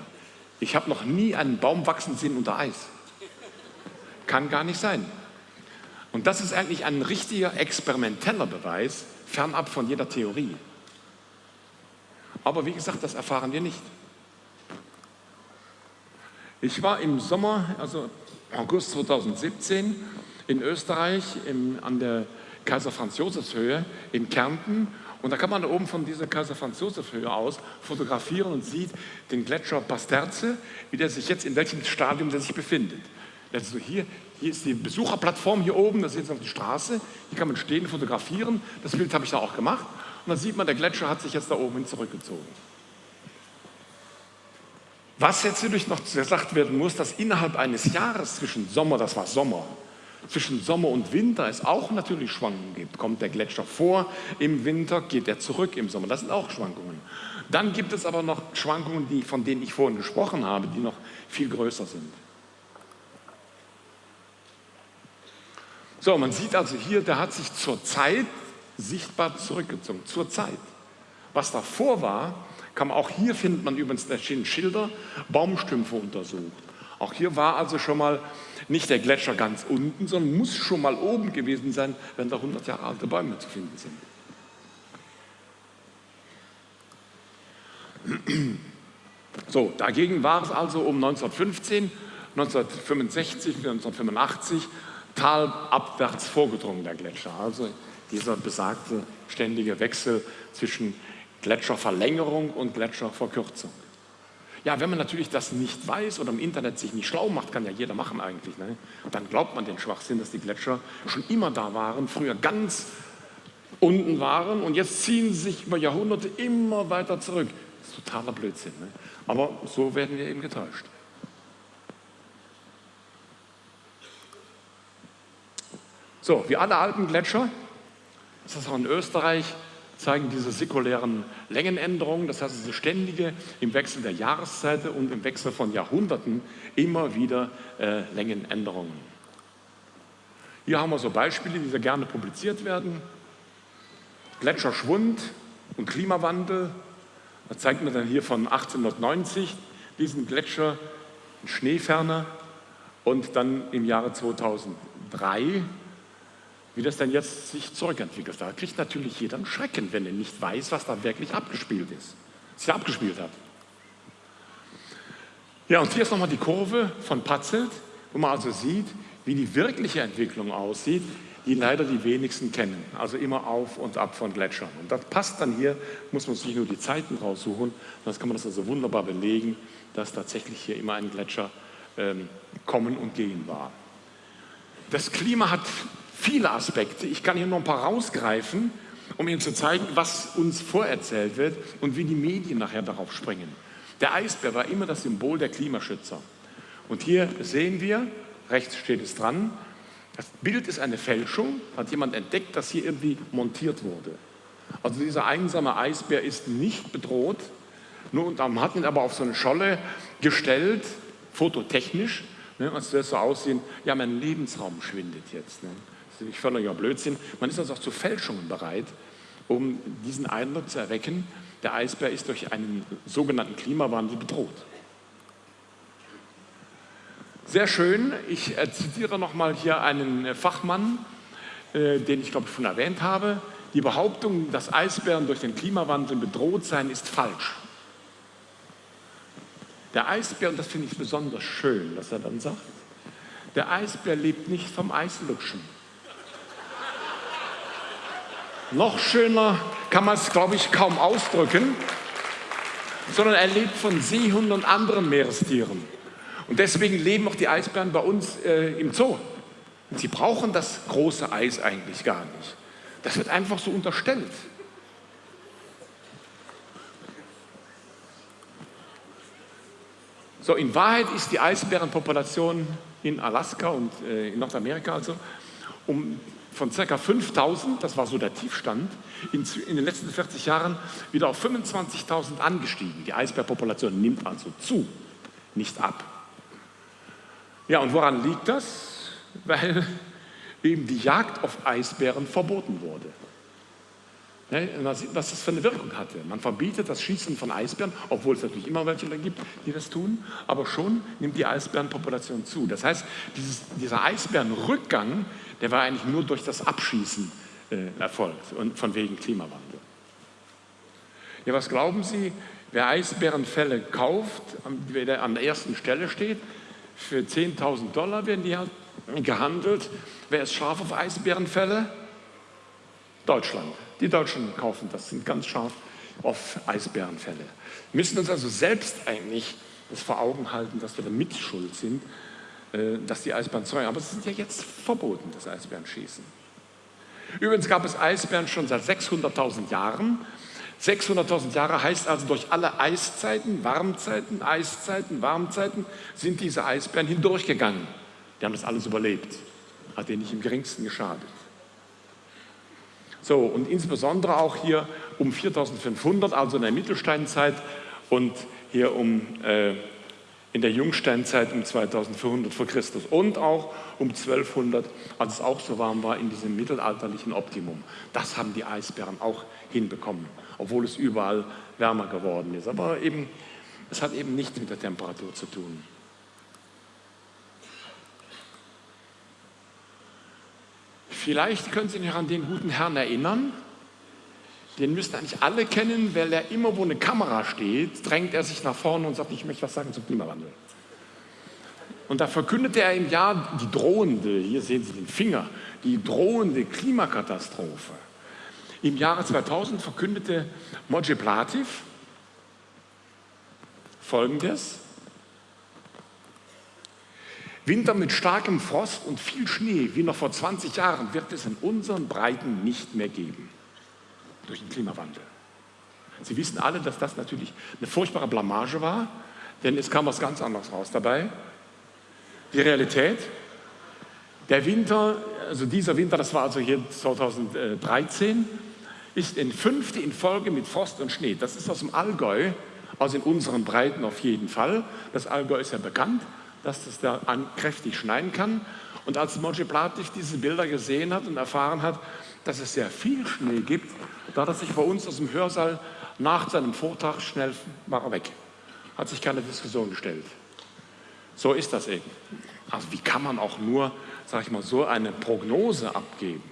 Speaker 3: Ich habe noch nie einen Baum wachsen sehen unter Eis. Kann gar nicht sein. Und das ist eigentlich ein richtiger experimenteller Beweis, fernab von jeder Theorie. Aber wie gesagt, das erfahren wir nicht. Ich war im Sommer, also August 2017, in Österreich im, an der Kaiser Franz Josefs Höhe in Kärnten und da kann man da oben von dieser Kaiser Franz Josef Höhe aus fotografieren und sieht den Gletscher Pasterze, wie der sich jetzt in welchem Stadium der sich befindet. Also hier, hier ist die Besucherplattform hier oben, das ist jetzt auf die Straße. Hier kann man stehen, fotografieren. Das Bild habe ich da auch gemacht. Und dann sieht man, der Gletscher hat sich jetzt da oben hin zurückgezogen. Was jetzt natürlich noch gesagt werden muss, dass innerhalb eines Jahres zwischen Sommer, das war Sommer, zwischen Sommer und Winter es auch natürlich Schwankungen gibt. Kommt der Gletscher vor im Winter, geht er zurück im Sommer. Das sind auch Schwankungen. Dann gibt es aber noch Schwankungen, die, von denen ich vorhin gesprochen habe, die noch viel größer sind. So, man sieht also hier, der hat sich zur Zeit sichtbar zurückgezogen. Zur Zeit. Was davor war, kann man auch hier findet man übrigens, stehen Schilder, Baumstümpfe untersucht. Auch hier war also schon mal nicht der Gletscher ganz unten, sondern muss schon mal oben gewesen sein, wenn da 100 Jahre alte Bäume zu finden sind. So, dagegen war es also um 1915, 1965, 1985 talabwärts vorgedrungen, der Gletscher. Also dieser besagte ständige Wechsel zwischen Gletscherverlängerung und Gletscherverkürzung. Ja, wenn man natürlich das nicht weiß oder im Internet sich nicht schlau macht, kann ja jeder machen eigentlich, ne? dann glaubt man den Schwachsinn, dass die Gletscher schon immer da waren, früher ganz unten waren und jetzt ziehen sie sich über Jahrhunderte immer weiter zurück. Das ist totaler Blödsinn. Ne? Aber so werden wir eben getäuscht. So, wie alle alten Gletscher, das ist auch in Österreich, zeigen diese säkulären Längenänderungen, das heißt diese ständige im Wechsel der Jahreszeiten und im Wechsel von Jahrhunderten immer wieder äh, Längenänderungen. Hier haben wir so Beispiele, die sehr gerne publiziert werden. Gletscherschwund und Klimawandel. Da zeigt man dann hier von 1890 diesen Gletscher in Schneeferne und dann im Jahre 2003 wie das denn jetzt sich zurückentwickelt. Da kriegt natürlich jeder einen Schrecken, wenn er nicht weiß, was da wirklich abgespielt ist, sich abgespielt hat. Ja, und hier ist nochmal die Kurve von Patzelt, wo man also sieht, wie die wirkliche Entwicklung aussieht, die leider die wenigsten kennen. Also immer auf und ab von Gletschern. Und das passt dann hier, muss man sich nur die Zeiten raussuchen. Das kann man das also wunderbar belegen, dass tatsächlich hier immer ein Gletscher ähm, kommen und gehen war. Das Klima hat viele Aspekte. Ich kann hier noch ein paar rausgreifen, um Ihnen zu zeigen, was uns vorerzählt wird und wie die Medien nachher darauf springen. Der Eisbär war immer das Symbol der Klimaschützer. Und hier sehen wir, rechts steht es dran, das Bild ist eine Fälschung, hat jemand entdeckt, dass hier irgendwie montiert wurde. Also dieser einsame Eisbär ist nicht bedroht, nur man hat ihn aber auf so eine Scholle gestellt, fototechnisch, ne, als soll es so aussehen, ja mein Lebensraum schwindet jetzt. Ne ich völliger Blödsinn. Man ist also auch zu Fälschungen bereit, um diesen Eindruck zu erwecken, der Eisbär ist durch einen sogenannten Klimawandel bedroht. Sehr schön, ich äh, zitiere nochmal hier einen Fachmann, äh, den ich glaube ich schon erwähnt habe. Die Behauptung, dass Eisbären durch den Klimawandel bedroht seien, ist falsch. Der Eisbär, und das finde ich besonders schön, dass er dann sagt, der Eisbär lebt nicht vom Eislutschen. Noch schöner kann man es, glaube ich, kaum ausdrücken, sondern er lebt von Seehunden und anderen Meerestieren. Und deswegen leben auch die Eisbären bei uns äh, im Zoo. Und sie brauchen das große Eis eigentlich gar nicht. Das wird einfach so unterstellt. So, in Wahrheit ist die Eisbärenpopulation in Alaska und äh, in Nordamerika also um von ca. 5000, das war so der Tiefstand, in, in den letzten 40 Jahren wieder auf 25.000 angestiegen. Die Eisbärpopulation nimmt also zu, nicht ab. Ja, und woran liegt das? Weil eben die Jagd auf Eisbären verboten wurde. Ne, was das für eine Wirkung hatte. Man verbietet das Schießen von Eisbären, obwohl es natürlich immer welche gibt, die das tun, aber schon nimmt die Eisbärenpopulation zu. Das heißt, dieses, dieser Eisbärenrückgang, der war eigentlich nur durch das Abschießen äh, erfolgt und von wegen Klimawandel. Ja, was glauben Sie, wer Eisbärenfälle kauft, der an der ersten Stelle steht, für 10.000 Dollar werden die halt gehandelt. Wer ist scharf auf Eisbärenfälle? Deutschland. Die Deutschen kaufen das, sind ganz scharf auf Eisbärenfälle. Wir müssen uns also selbst eigentlich das vor Augen halten, dass wir da mitschuld sind, dass die Eisbären zeugen. Aber es ist ja jetzt verboten, das Eisbärenschießen. Übrigens gab es Eisbären schon seit 600.000 Jahren. 600.000 Jahre heißt also, durch alle Eiszeiten, Warmzeiten, Eiszeiten, Warmzeiten sind diese Eisbären hindurchgegangen. Die haben das alles überlebt. Hat denen nicht im geringsten geschadet. So, und insbesondere auch hier um 4500, also in der Mittelsteinzeit und hier um, äh, in der Jungsteinzeit um 2400 vor Christus und auch um 1200, als es auch so warm war in diesem mittelalterlichen Optimum. Das haben die Eisbären auch hinbekommen, obwohl es überall wärmer geworden ist. Aber eben, es hat eben nichts mit der Temperatur zu tun. Vielleicht können Sie sich an den guten Herrn erinnern. Den müssten eigentlich alle kennen, weil er immer, wo eine Kamera steht, drängt er sich nach vorne und sagt, ich möchte was sagen zum Klimawandel. Und da verkündete er im Jahr die drohende, hier sehen Sie den Finger, die drohende Klimakatastrophe. Im Jahre 2000 verkündete Moji Plativ Folgendes. Winter mit starkem Frost und viel Schnee, wie noch vor 20 Jahren, wird es in unseren Breiten nicht mehr geben. Durch den Klimawandel. Sie wissen alle, dass das natürlich eine furchtbare Blamage war, denn es kam was ganz anderes raus dabei. Die Realität, der Winter, also dieser Winter, das war also hier 2013, ist in fünfte in Folge mit Frost und Schnee. Das ist aus dem Allgäu, also in unseren Breiten auf jeden Fall. Das Allgäu ist ja bekannt dass das da kräftig schneien kann. Und als Moji Platig diese Bilder gesehen hat und erfahren hat, dass es sehr viel Schnee gibt, da hat sich bei uns aus dem Hörsaal nach seinem Vortrag schnell war weg. Hat sich keine Diskussion gestellt. So ist das eben. Also wie kann man auch nur, sage ich mal, so eine Prognose abgeben?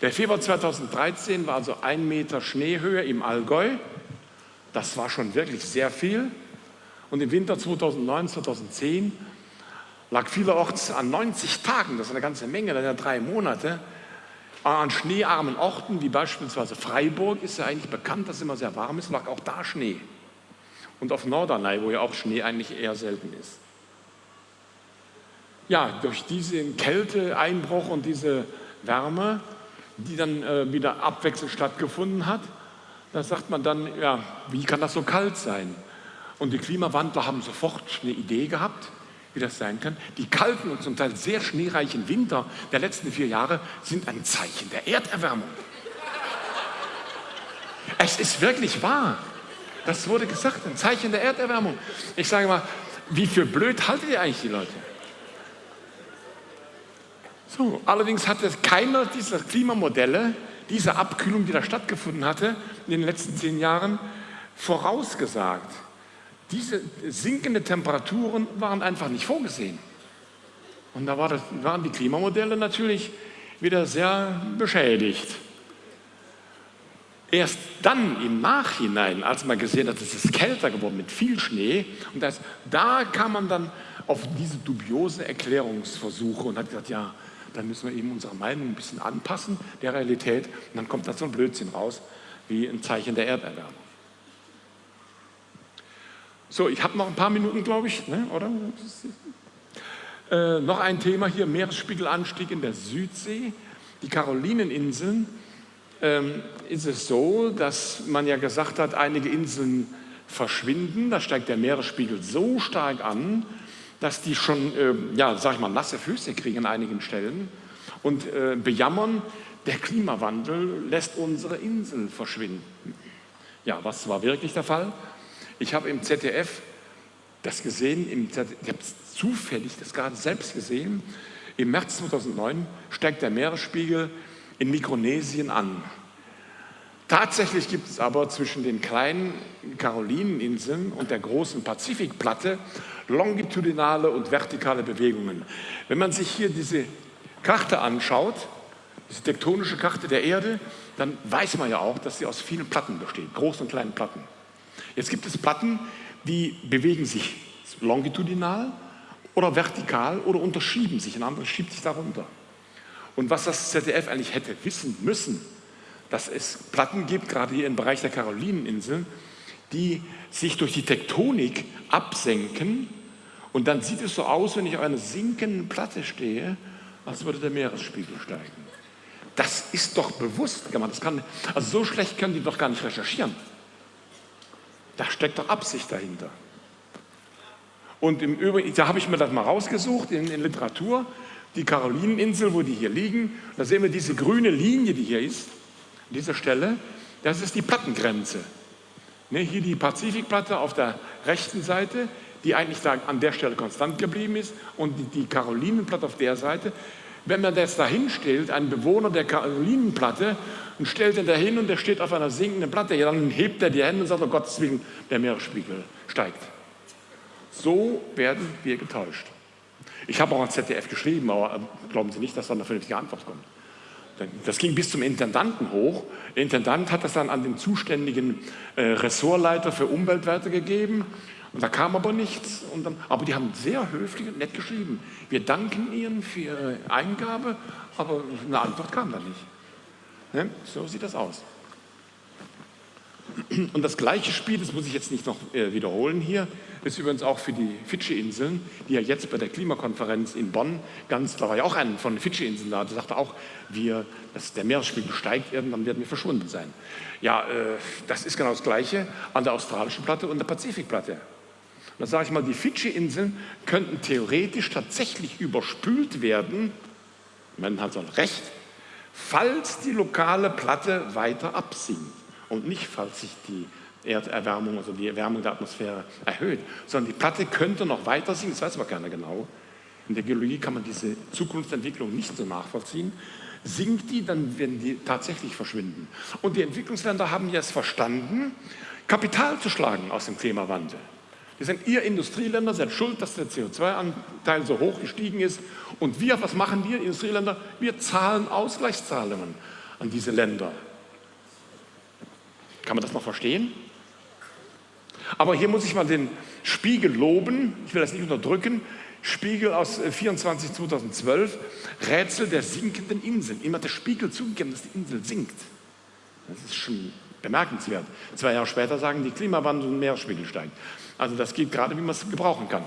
Speaker 3: Der Februar 2013 war also ein Meter Schneehöhe im Allgäu. Das war schon wirklich sehr viel. Und im Winter 2009, 2010 lag vielerorts an 90 Tagen, das ist eine ganze Menge, sind ja drei Monate, an schneearmen Orten, wie beispielsweise Freiburg, ist ja eigentlich bekannt, dass es immer sehr warm ist, lag auch da Schnee. Und auf Norderney, wo ja auch Schnee eigentlich eher selten ist. Ja, durch diesen Kälteeinbruch und diese Wärme, die dann äh, wieder abwechselnd stattgefunden hat, da sagt man dann, ja, wie kann das so kalt sein? Und die Klimawandler haben sofort eine Idee gehabt, wie das sein kann. Die kalten und zum Teil sehr schneereichen Winter der letzten vier Jahre sind ein Zeichen der Erderwärmung. Es ist wirklich wahr. Das wurde gesagt, ein Zeichen der Erderwärmung. Ich sage mal, wie für blöd haltet ihr eigentlich die Leute? So, allerdings hatte keiner dieser Klimamodelle, diese Abkühlung, die da stattgefunden hatte in den letzten zehn Jahren, vorausgesagt. Diese sinkenden Temperaturen waren einfach nicht vorgesehen. Und da war das, waren die Klimamodelle natürlich wieder sehr beschädigt. Erst dann im Nachhinein, als man gesehen hat, es ist kälter geworden mit viel Schnee, und das, da kam man dann auf diese dubiose Erklärungsversuche und hat gesagt, ja, dann müssen wir eben unsere Meinung ein bisschen anpassen der Realität. Und dann kommt da so ein Blödsinn raus, wie ein Zeichen der Erderwärmung. So, ich habe noch ein paar Minuten, glaube ich, ne, oder? Äh, noch ein Thema hier, Meeresspiegelanstieg in der Südsee. Die Karolineninseln ähm, ist es so, dass man ja gesagt hat, einige Inseln verschwinden. Da steigt der Meeresspiegel so stark an, dass die schon, äh, ja, sag ich mal, nasse Füße kriegen an einigen Stellen und äh, bejammern, der Klimawandel lässt unsere Insel verschwinden. Ja, was war wirklich der Fall? Ich habe im ZDF das gesehen, im ZDF, ich habe zufällig das gerade selbst gesehen. Im März 2009 steigt der Meeresspiegel in Mikronesien an. Tatsächlich gibt es aber zwischen den kleinen Karolineninseln und der großen Pazifikplatte longitudinale und vertikale Bewegungen. Wenn man sich hier diese Karte anschaut, diese tektonische Karte der Erde, dann weiß man ja auch, dass sie aus vielen Platten besteht, großen und kleinen Platten. Jetzt gibt es Platten, die bewegen sich longitudinal oder vertikal oder unterschieben sich, ein anderes schiebt sich darunter. Und was das ZDF eigentlich hätte wissen müssen, dass es Platten gibt, gerade hier im Bereich der Karolineninseln, die sich durch die Tektonik absenken und dann sieht es so aus, wenn ich auf einer sinkenden Platte stehe, als würde der Meeresspiegel steigen. Das ist doch bewusst Das kann, also so schlecht können die doch gar nicht recherchieren. Da steckt doch Absicht dahinter. Und im Übrigen, da habe ich mir das mal rausgesucht in, in Literatur, die Karolineninsel, wo die hier liegen. Da sehen wir diese grüne Linie, die hier ist, an dieser Stelle. Das ist die Plattengrenze. Ne, hier die Pazifikplatte auf der rechten Seite, die eigentlich da an der Stelle konstant geblieben ist, und die, die Karolinenplatte auf der Seite. Wenn man das dahin stellt, einen Bewohner der Karolinenplatte, und stellt ihn dahin und der steht auf einer sinkenden Platte, ja, dann hebt er die Hände und sagt, oh Gottes Willen, der Meeresspiegel steigt. So werden wir getäuscht. Ich habe auch an ZDF geschrieben, aber ähm, glauben Sie nicht, dass da eine vernünftige Antwort kommt. Das ging bis zum Intendanten hoch. Der Intendant hat das dann an den zuständigen äh, Ressortleiter für Umweltwerte gegeben. Und da kam aber nichts. Dann, aber die haben sehr höflich und nett geschrieben. Wir danken Ihnen für Ihre Eingabe, aber eine Antwort kam da nicht. Ne? So sieht das aus. Und das gleiche Spiel, das muss ich jetzt nicht noch äh, wiederholen hier, ist übrigens auch für die Fidschi-Inseln, die ja jetzt bei der Klimakonferenz in Bonn, ganz, da war ja auch ein von den Fidschi-Inseln da, der sagte auch, wir, dass der Meeresspiegel steigt, irgendwann werden wir verschwunden sein. Ja, äh, das ist genau das Gleiche an der australischen Platte und der Pazifikplatte. Und da sage ich mal, die Fidschi-Inseln könnten theoretisch tatsächlich überspült werden, man hat so ein Recht, falls die lokale Platte weiter absinkt und nicht, falls sich die Erderwärmung, also die Erwärmung der Atmosphäre erhöht, sondern die Platte könnte noch weiter sinken, das weiß aber keiner genau. In der Geologie kann man diese Zukunftsentwicklung nicht so nachvollziehen. Sinkt die, dann werden die tatsächlich verschwinden. Und die Entwicklungsländer haben jetzt verstanden, Kapital zu schlagen aus dem Klimawandel. Die sagen, ihr Industrieländer seid schuld, dass der CO2-Anteil so hoch gestiegen ist. Und wir, was machen wir, Industrieländer? Wir zahlen Ausgleichszahlungen an diese Länder. Kann man das noch verstehen? Aber hier muss ich mal den Spiegel loben, ich will das nicht unterdrücken. Spiegel aus 24 äh, 2012, Rätsel der sinkenden Inseln. Immer der Spiegel zugegeben, dass die Insel sinkt. Das ist schon bemerkenswert. Zwei Jahre später sagen die Klimawandel und Meeresspiegel steigt. Also das geht gerade, wie man es gebrauchen kann.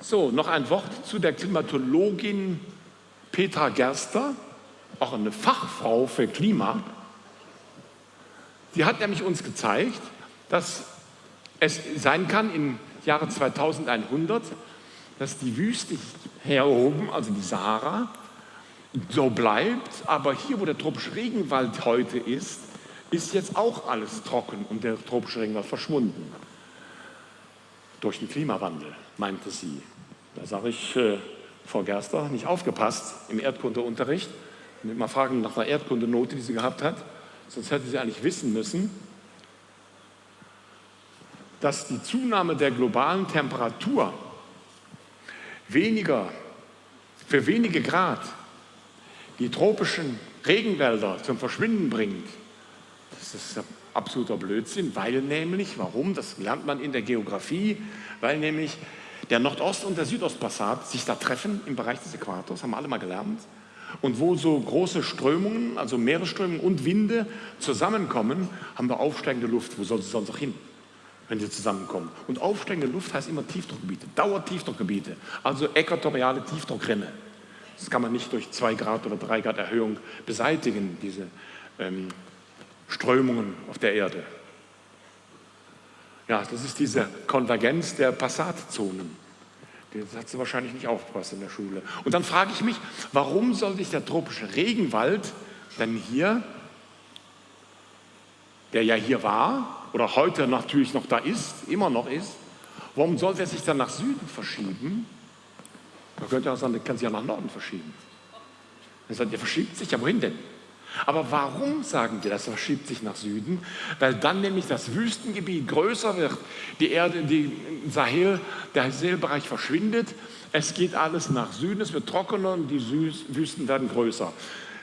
Speaker 3: So, noch ein Wort zu der Klimatologin Petra Gerster, auch eine Fachfrau für Klima. Sie hat nämlich uns gezeigt, dass es sein kann im Jahre 2100, dass die Wüste hier oben, also die Sahara, so bleibt, aber hier, wo der tropische Regenwald heute ist, ist jetzt auch alles trocken und der tropische Regenwald verschwunden. Durch den Klimawandel, meinte sie. Da sage ich, äh, Frau Gerster, nicht aufgepasst im Erdkundeunterricht. Mal fragen nach einer Erdkundenote, die sie gehabt hat. Sonst hätte sie eigentlich wissen müssen, dass die Zunahme der globalen Temperatur weniger, für wenige Grad die tropischen Regenwälder zum Verschwinden bringt. Das ist absoluter Blödsinn, weil nämlich, warum, das lernt man in der Geografie, weil nämlich der Nordost- und der Südostpassat sich da treffen im Bereich des Äquators, haben alle mal gelernt. Und wo so große Strömungen, also Meeresströmungen und Winde zusammenkommen, haben wir aufsteigende Luft. Wo soll sie sonst auch hin, wenn sie zusammenkommen? Und aufsteigende Luft heißt immer Tiefdruckgebiete, Dauertiefdruckgebiete, also äquatoriale Tiefdruckrinne. Das kann man nicht durch zwei Grad oder drei Grad Erhöhung beseitigen, diese ähm, Strömungen auf der Erde. Ja, das ist diese Konvergenz der Passatzonen. Das hat sie wahrscheinlich nicht aufgepasst in der Schule. Und dann frage ich mich, warum soll sich der tropische Regenwald denn hier, der ja hier war oder heute natürlich noch da ist, immer noch ist, warum soll der sich dann nach Süden verschieben? Man könnte auch sagen, der kann sich ja nach Norden verschieben. Dann sagt, der verschiebt sich, ja wohin denn? Aber warum sagen wir, das verschiebt sich nach Süden? Weil dann nämlich das Wüstengebiet größer wird, die Erde, die Sahel, der Sahelbereich verschwindet, es geht alles nach Süden, es wird trockener und die Wüsten werden größer.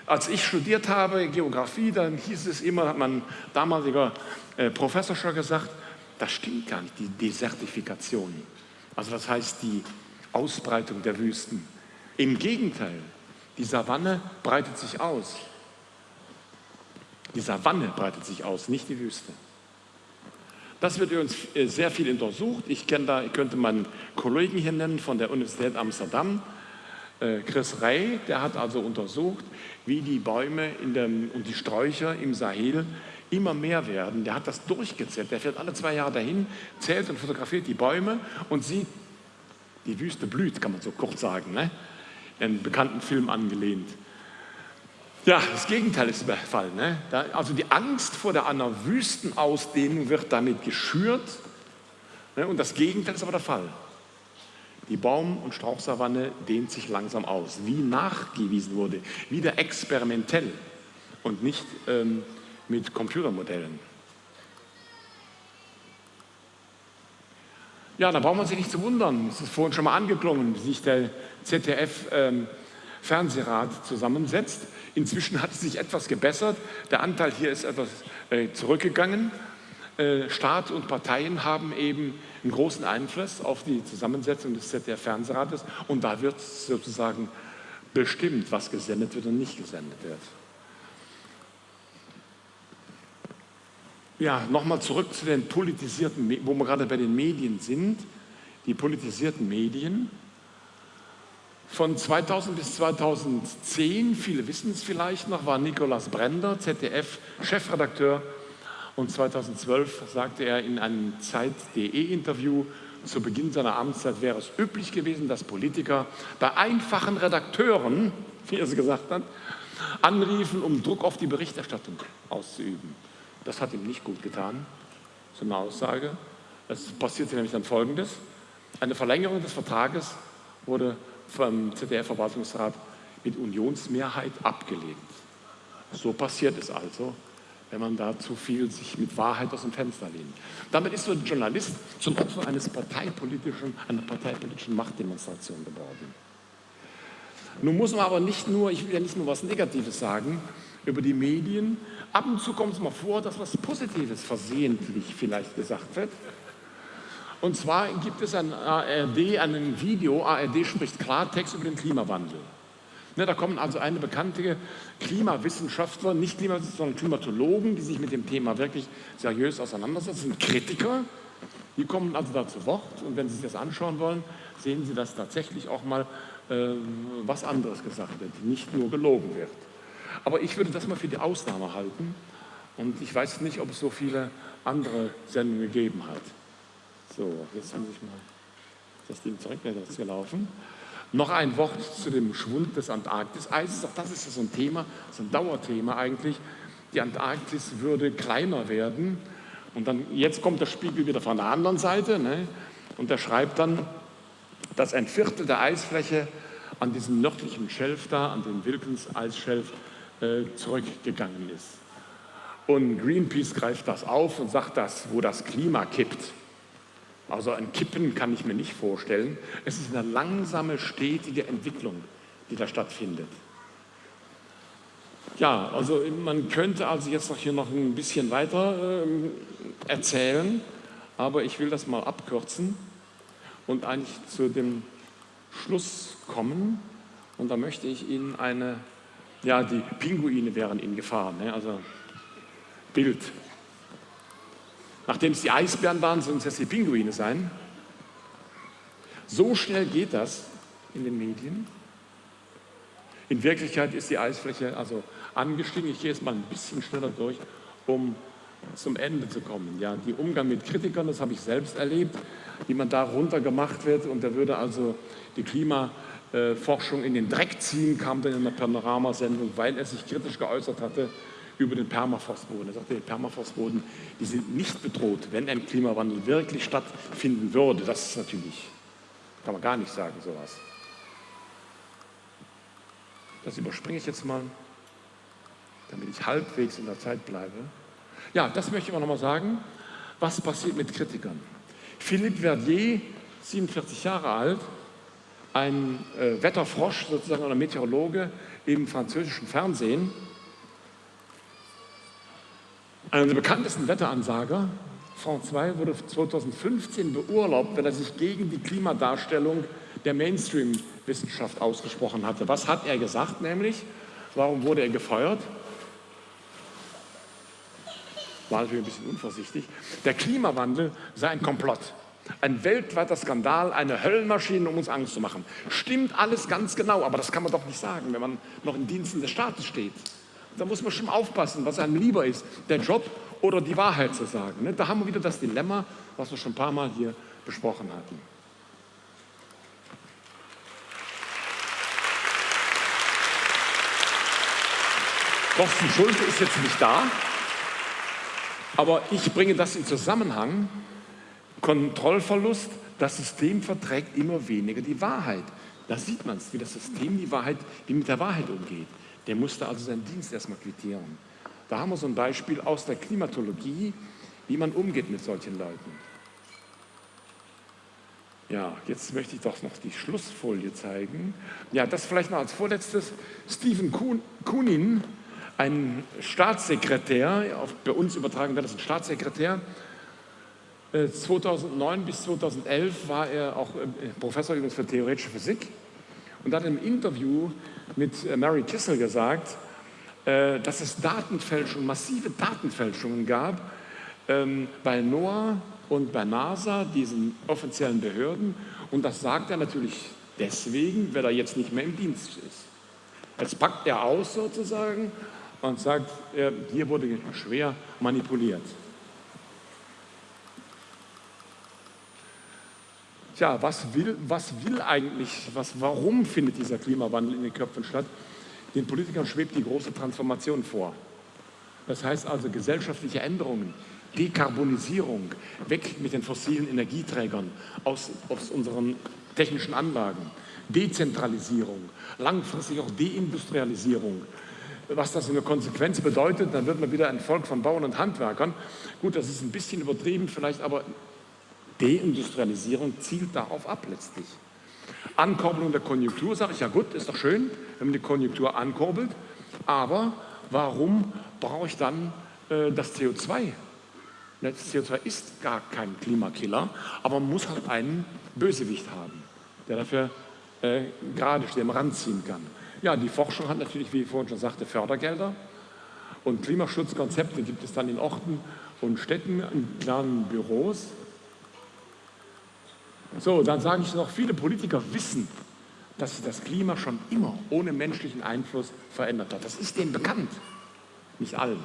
Speaker 3: Als ich studiert habe Geografie, dann hieß es immer, hat mein damaliger äh, Professor schon gesagt, das stimmt gar nicht, die Desertifikation. Also das heißt die Ausbreitung der Wüsten. Im Gegenteil, die Savanne breitet sich aus. Die Savanne breitet sich aus, nicht die Wüste. Das wird übrigens äh, sehr viel untersucht. Ich, da, ich könnte meinen Kollegen hier nennen von der Universität Amsterdam, äh, Chris Rey, der hat also untersucht, wie die Bäume dem, und die Sträucher im Sahel immer mehr werden. Der hat das durchgezählt. Der fährt alle zwei Jahre dahin, zählt und fotografiert die Bäume und sieht, die Wüste blüht, kann man so kurz sagen. Ne? einen bekannten Film angelehnt. Ja, das Gegenteil ist der Fall. Ne? Da, also die Angst vor der einer Wüstenausdehnung wird damit geschürt ne? und das Gegenteil ist aber der Fall. Die Baum- und Strauchsavanne dehnt sich langsam aus, wie nachgewiesen wurde, wieder experimentell und nicht ähm, mit Computermodellen. Ja, da braucht man sich nicht zu wundern. Es ist vorhin schon mal angeklungen, wie sich der ZDF-Fernsehrat ähm, zusammensetzt. Inzwischen hat es sich etwas gebessert. Der Anteil hier ist etwas äh, zurückgegangen. Äh, Staat und Parteien haben eben einen großen Einfluss auf die Zusammensetzung des ZDF-Fernsehrates und da wird sozusagen bestimmt, was gesendet wird und nicht gesendet wird. Ja, nochmal zurück zu den politisierten, wo wir gerade bei den Medien sind. Die politisierten Medien. Von 2000 bis 2010, viele wissen es vielleicht noch, war Nikolaus Brender, ZDF-Chefredakteur. Und 2012 sagte er in einem Zeit.de-Interview, zu Beginn seiner Amtszeit wäre es üblich gewesen, dass Politiker bei einfachen Redakteuren, wie er es gesagt hat, anriefen, um Druck auf die Berichterstattung auszuüben. Das hat ihm nicht gut getan, so eine Aussage. Es passierte nämlich dann Folgendes. Eine Verlängerung des Vertrages wurde vom ZDF-Verwaltungsrat mit Unionsmehrheit abgelehnt. So passiert es also, wenn man da zu viel sich mit Wahrheit aus dem Fenster lehnt. Damit ist so ein Journalist zum Opfer eines parteipolitischen, einer parteipolitischen Machtdemonstration geworden. Nun muss man aber nicht nur, ich will ja nicht nur was Negatives sagen über die Medien, ab und zu kommt es mal vor, dass was Positives versehentlich vielleicht gesagt wird. Und zwar gibt es ein ARD, ein Video, ARD spricht Klartext über den Klimawandel. Ne, da kommen also eine bekannte Klimawissenschaftler, nicht Klimawissenschaftler, sondern Klimatologen, die sich mit dem Thema wirklich seriös auseinandersetzen, Kritiker, die kommen also da zu Wort und wenn Sie sich das anschauen wollen, sehen Sie, dass tatsächlich auch mal äh, was anderes gesagt wird, nicht nur gelogen wird. Aber ich würde das mal für die Ausnahme halten und ich weiß nicht, ob es so viele andere Sendungen gegeben hat. So, jetzt muss ich mal das Ding zurück, das ist gelaufen. Noch ein Wort zu dem Schwund des Antarktiseises. Auch das ist so ein Thema, so ein Dauerthema eigentlich. Die Antarktis würde kleiner werden. Und dann, jetzt kommt der Spiegel wieder von der anderen Seite. Ne? Und der schreibt dann, dass ein Viertel der Eisfläche an diesem nördlichen Schelf da, an dem Wilkins-Eisschelf, zurückgegangen ist. Und Greenpeace greift das auf und sagt das, wo das Klima kippt. Also ein Kippen kann ich mir nicht vorstellen. Es ist eine langsame, stetige Entwicklung, die da stattfindet. Ja, also man könnte also jetzt noch hier noch ein bisschen weiter äh, erzählen, aber ich will das mal abkürzen und eigentlich zu dem Schluss kommen. Und da möchte ich Ihnen eine, ja, die Pinguine wären in Gefahr, ne? also Bild. Nachdem es die Eisbären waren, sollen es jetzt die Pinguine sein. So schnell geht das in den Medien. In Wirklichkeit ist die Eisfläche also angestiegen. Ich gehe jetzt mal ein bisschen schneller durch, um zum Ende zu kommen. Ja, die Umgang mit Kritikern, das habe ich selbst erlebt, wie man da runtergemacht wird und da würde also die Klimaforschung in den Dreck ziehen, kam dann in einer Panoramasendung, weil er sich kritisch geäußert hatte über den Permafrostboden. Er sagte, die Permafrostboden, die sind nicht bedroht, wenn ein Klimawandel wirklich stattfinden würde. Das ist natürlich, kann man gar nicht sagen, sowas. Das überspringe ich jetzt mal, damit ich halbwegs in der Zeit bleibe. Ja, das möchte ich aber nochmal sagen. Was passiert mit Kritikern? Philippe Verdier, 47 Jahre alt, ein äh, Wetterfrosch, sozusagen ein Meteorologe im französischen Fernsehen, einer der bekanntesten Wetteransager, France 2, wurde 2015 beurlaubt, weil er sich gegen die Klimadarstellung der Mainstream-Wissenschaft ausgesprochen hatte. Was hat er gesagt nämlich? Warum wurde er gefeuert? War natürlich ein bisschen unvorsichtig. Der Klimawandel sei ein Komplott. Ein weltweiter Skandal, eine Höllenmaschine, um uns Angst zu machen. Stimmt alles ganz genau, aber das kann man doch nicht sagen, wenn man noch in Diensten des Staates steht. Da muss man schon aufpassen, was einem lieber ist, der Job oder die Wahrheit zu sagen. Ne? Da haben wir wieder das Dilemma, was wir schon ein paar Mal hier besprochen hatten. Thorsten Schulte ist jetzt nicht da, aber ich bringe das in Zusammenhang. Kontrollverlust, das System verträgt immer weniger die Wahrheit. Da sieht man es, wie das System die Wahrheit, wie mit der Wahrheit umgeht. Der musste also seinen Dienst erstmal quittieren. Da haben wir so ein Beispiel aus der Klimatologie, wie man umgeht mit solchen Leuten. Ja, jetzt möchte ich doch noch die Schlussfolie zeigen. Ja, das vielleicht noch als vorletztes. Stephen Kunin, ein Staatssekretär, bei uns übertragen wird das ein Staatssekretär, 2009 äh, bis 2011 war er auch äh, Professor übrigens für theoretische Physik und hat im Interview mit äh, Mary Kissel gesagt, dass es Datenfälschungen, massive Datenfälschungen gab ähm, bei NOAA und bei NASA, diesen offiziellen Behörden. Und das sagt er natürlich deswegen, weil er jetzt nicht mehr im Dienst ist. Jetzt packt er aus sozusagen und sagt, hier wurde schwer manipuliert. Tja, was will, was will eigentlich, was, warum findet dieser Klimawandel in den Köpfen statt? Den Politikern schwebt die große Transformation vor. Das heißt also gesellschaftliche Änderungen, Dekarbonisierung, weg mit den fossilen Energieträgern aus, aus unseren technischen Anlagen, Dezentralisierung, langfristig auch Deindustrialisierung. Was das in der Konsequenz bedeutet, dann wird man wieder ein Volk von Bauern und Handwerkern. Gut, das ist ein bisschen übertrieben, vielleicht aber Deindustrialisierung zielt darauf ab letztlich. Ankurbelung der Konjunktur, sage ich, ja gut, ist doch schön, wenn man die Konjunktur ankurbelt, aber warum brauche ich dann äh, das CO2? Das CO2 ist gar kein Klimakiller, aber man muss halt einen Bösewicht haben, der dafür äh, gerade steht, ranziehen kann. Ja, die Forschung hat natürlich, wie ich vorhin schon sagte, Fördergelder und Klimaschutzkonzepte gibt es dann in Orten und Städten, in kleinen Büros. So, dann sage ich noch, viele Politiker wissen, dass sich das Klima schon immer ohne menschlichen Einfluss verändert hat. Das ist denen bekannt. Nicht allen.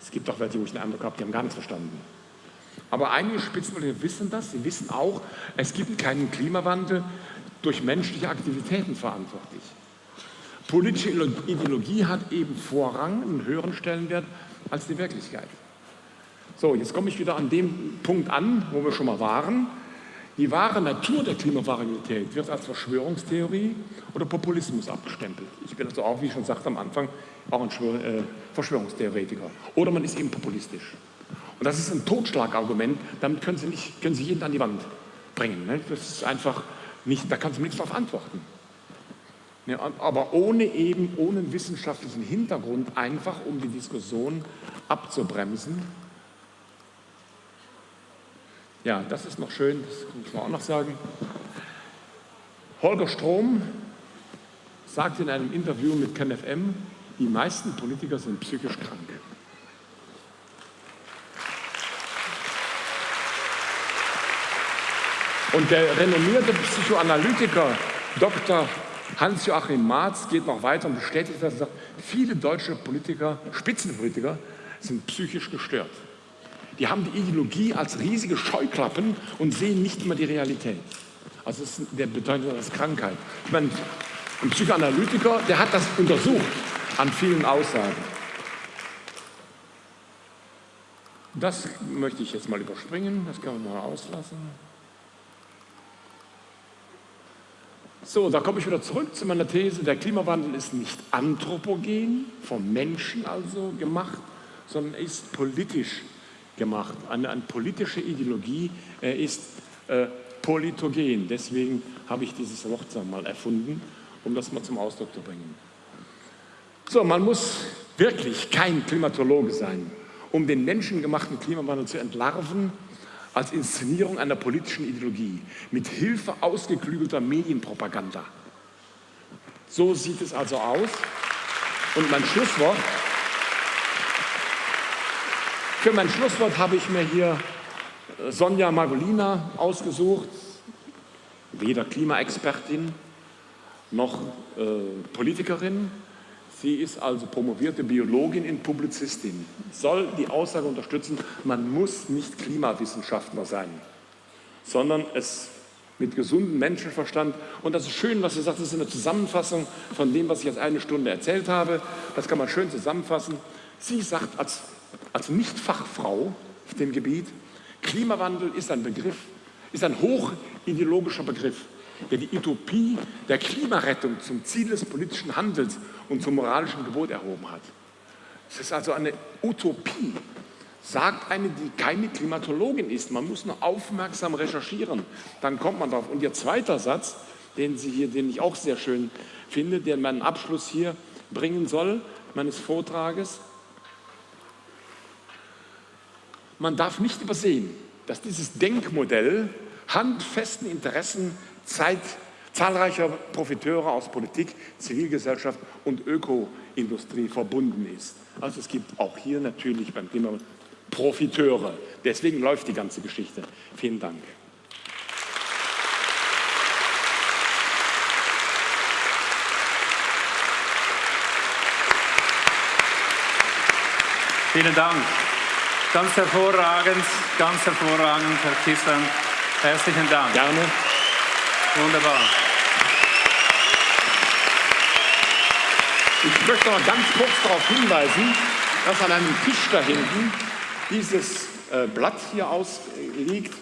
Speaker 3: Es gibt auch welche, wo ich den Eindruck habe, die haben gar nichts verstanden. Aber einige Spitzenpolitiker wissen das. Sie wissen auch, es gibt keinen Klimawandel durch menschliche Aktivitäten verantwortlich. Politische Ideologie hat eben Vorrang, einen höheren Stellenwert als die Wirklichkeit. So, jetzt komme ich wieder an dem Punkt an, wo wir schon mal waren. Die wahre Natur der Klimavariabilität wird als Verschwörungstheorie oder Populismus abgestempelt. Ich bin also auch, wie ich schon sagte am Anfang, auch ein äh, Verschwörungstheoretiker. Oder man ist eben populistisch. Und das ist ein Totschlagargument, damit können Sie, nicht, können Sie jeden an die Wand bringen. Ne? Das ist einfach nicht, da kannst du nichts darauf antworten. Ja, aber ohne eben, ohne wissenschaftlichen Hintergrund, einfach um die Diskussion abzubremsen ja, das ist noch schön, das muss man auch noch sagen. Holger Strom sagt in einem Interview mit KenFM, die meisten Politiker sind psychisch krank. Und der renommierte Psychoanalytiker Dr. Hans-Joachim Marz geht noch weiter und bestätigt das und sagt, viele deutsche Politiker, Spitzenpolitiker, sind psychisch gestört. Die haben die Ideologie als riesige Scheuklappen und sehen nicht immer die Realität. Also das ist der bedeutet das Krankheit. Ich meine, ein Psychoanalytiker, der hat das untersucht an vielen Aussagen. Das möchte ich jetzt mal überspringen, das kann man mal auslassen. So, da komme ich wieder zurück zu meiner These, der Klimawandel ist nicht anthropogen, vom Menschen also gemacht, sondern ist politisch gemacht. Eine, eine politische Ideologie er ist äh, politogen. Deswegen habe ich dieses Wort mal erfunden, um das mal zum Ausdruck zu bringen. So, man muss wirklich kein Klimatologe sein, um den menschengemachten Klimawandel zu entlarven als Inszenierung einer politischen Ideologie mit Hilfe ausgeklügelter Medienpropaganda. So sieht es also aus. Und mein Schlusswort, für mein Schlusswort habe ich mir hier Sonja Margolina ausgesucht, weder Klimaexpertin noch äh, Politikerin. Sie ist also promovierte Biologin in Publizistin. Soll die Aussage unterstützen, man muss nicht Klimawissenschaftler sein, sondern es mit gesundem Menschenverstand. Und das ist schön, was sie sagt, das ist eine Zusammenfassung von dem, was ich jetzt eine Stunde erzählt habe. Das kann man schön zusammenfassen. Sie sagt als, als Nicht-Fachfrau auf dem Gebiet, Klimawandel ist ein Begriff, ist ein hochideologischer Begriff, der die Utopie der Klimarettung zum Ziel des politischen Handels und zum moralischen Gebot erhoben hat. Es ist also eine Utopie, sagt eine, die keine Klimatologin ist. Man muss nur aufmerksam recherchieren, dann kommt man drauf. Und ihr zweiter Satz, den, Sie hier, den ich auch sehr schön finde, der meinen Abschluss hier bringen soll, meines Vortrages, man darf nicht übersehen, dass dieses Denkmodell handfesten Interessen Zeit, zahlreicher Profiteure aus Politik, Zivilgesellschaft und Ökoindustrie verbunden ist. Also es gibt auch hier natürlich beim Thema Profiteure. Deswegen läuft die ganze Geschichte. Vielen Dank.
Speaker 1: Vielen Dank. Ganz hervorragend, ganz hervorragend, Herr Kissland. Herzlichen Dank.
Speaker 3: Gerne.
Speaker 1: Wunderbar.
Speaker 3: Ich möchte noch ganz kurz darauf hinweisen, dass an einem Tisch da hinten dieses äh, Blatt hier ausliegt.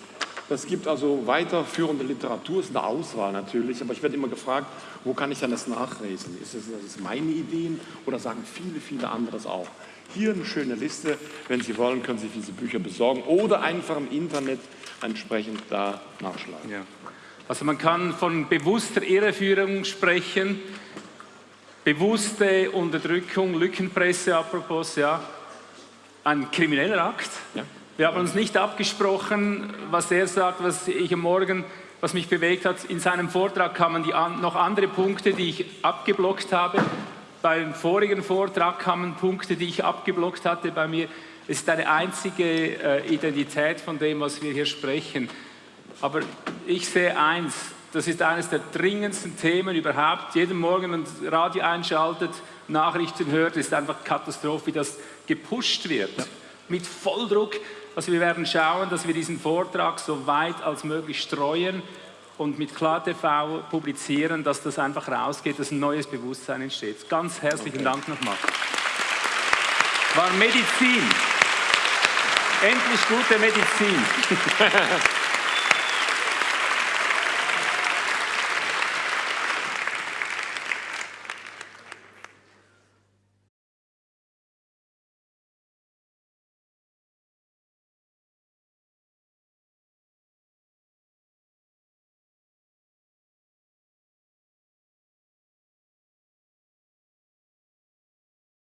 Speaker 3: Das gibt also weiterführende Literatur, ist eine Auswahl natürlich, aber ich werde immer gefragt, wo kann ich dann das nachlesen? Ist das, das meine Ideen oder sagen viele, viele andere das auch? Hier eine schöne Liste. Wenn Sie wollen, können Sie diese Bücher besorgen oder einfach im Internet entsprechend da nachschlagen.
Speaker 1: Ja. Also man kann von bewusster Irreführung sprechen, bewusste Unterdrückung, Lückenpresse apropos, ja, ein krimineller Akt. Ja. Wir haben uns nicht abgesprochen, was er sagt, was ich am Morgen, was mich bewegt hat. In seinem Vortrag kamen an, noch andere Punkte, die ich abgeblockt habe. Beim vorigen Vortrag kamen Punkte, die ich abgeblockt hatte bei mir. Es ist eine einzige äh, Identität von dem, was wir hier sprechen. Aber ich sehe eins, das ist eines der dringendsten Themen überhaupt. Jeden Morgen, wenn man Radio einschaltet, Nachrichten hört, ist einfach Katastrophe, wie das gepusht wird. Ja. Mit Volldruck. Also wir werden schauen, dass wir diesen Vortrag so weit als möglich streuen und mit KlarTV publizieren, dass das einfach rausgeht, dass ein neues Bewusstsein entsteht. Ganz herzlichen okay. Dank nochmal. War Medizin. Endlich gute Medizin.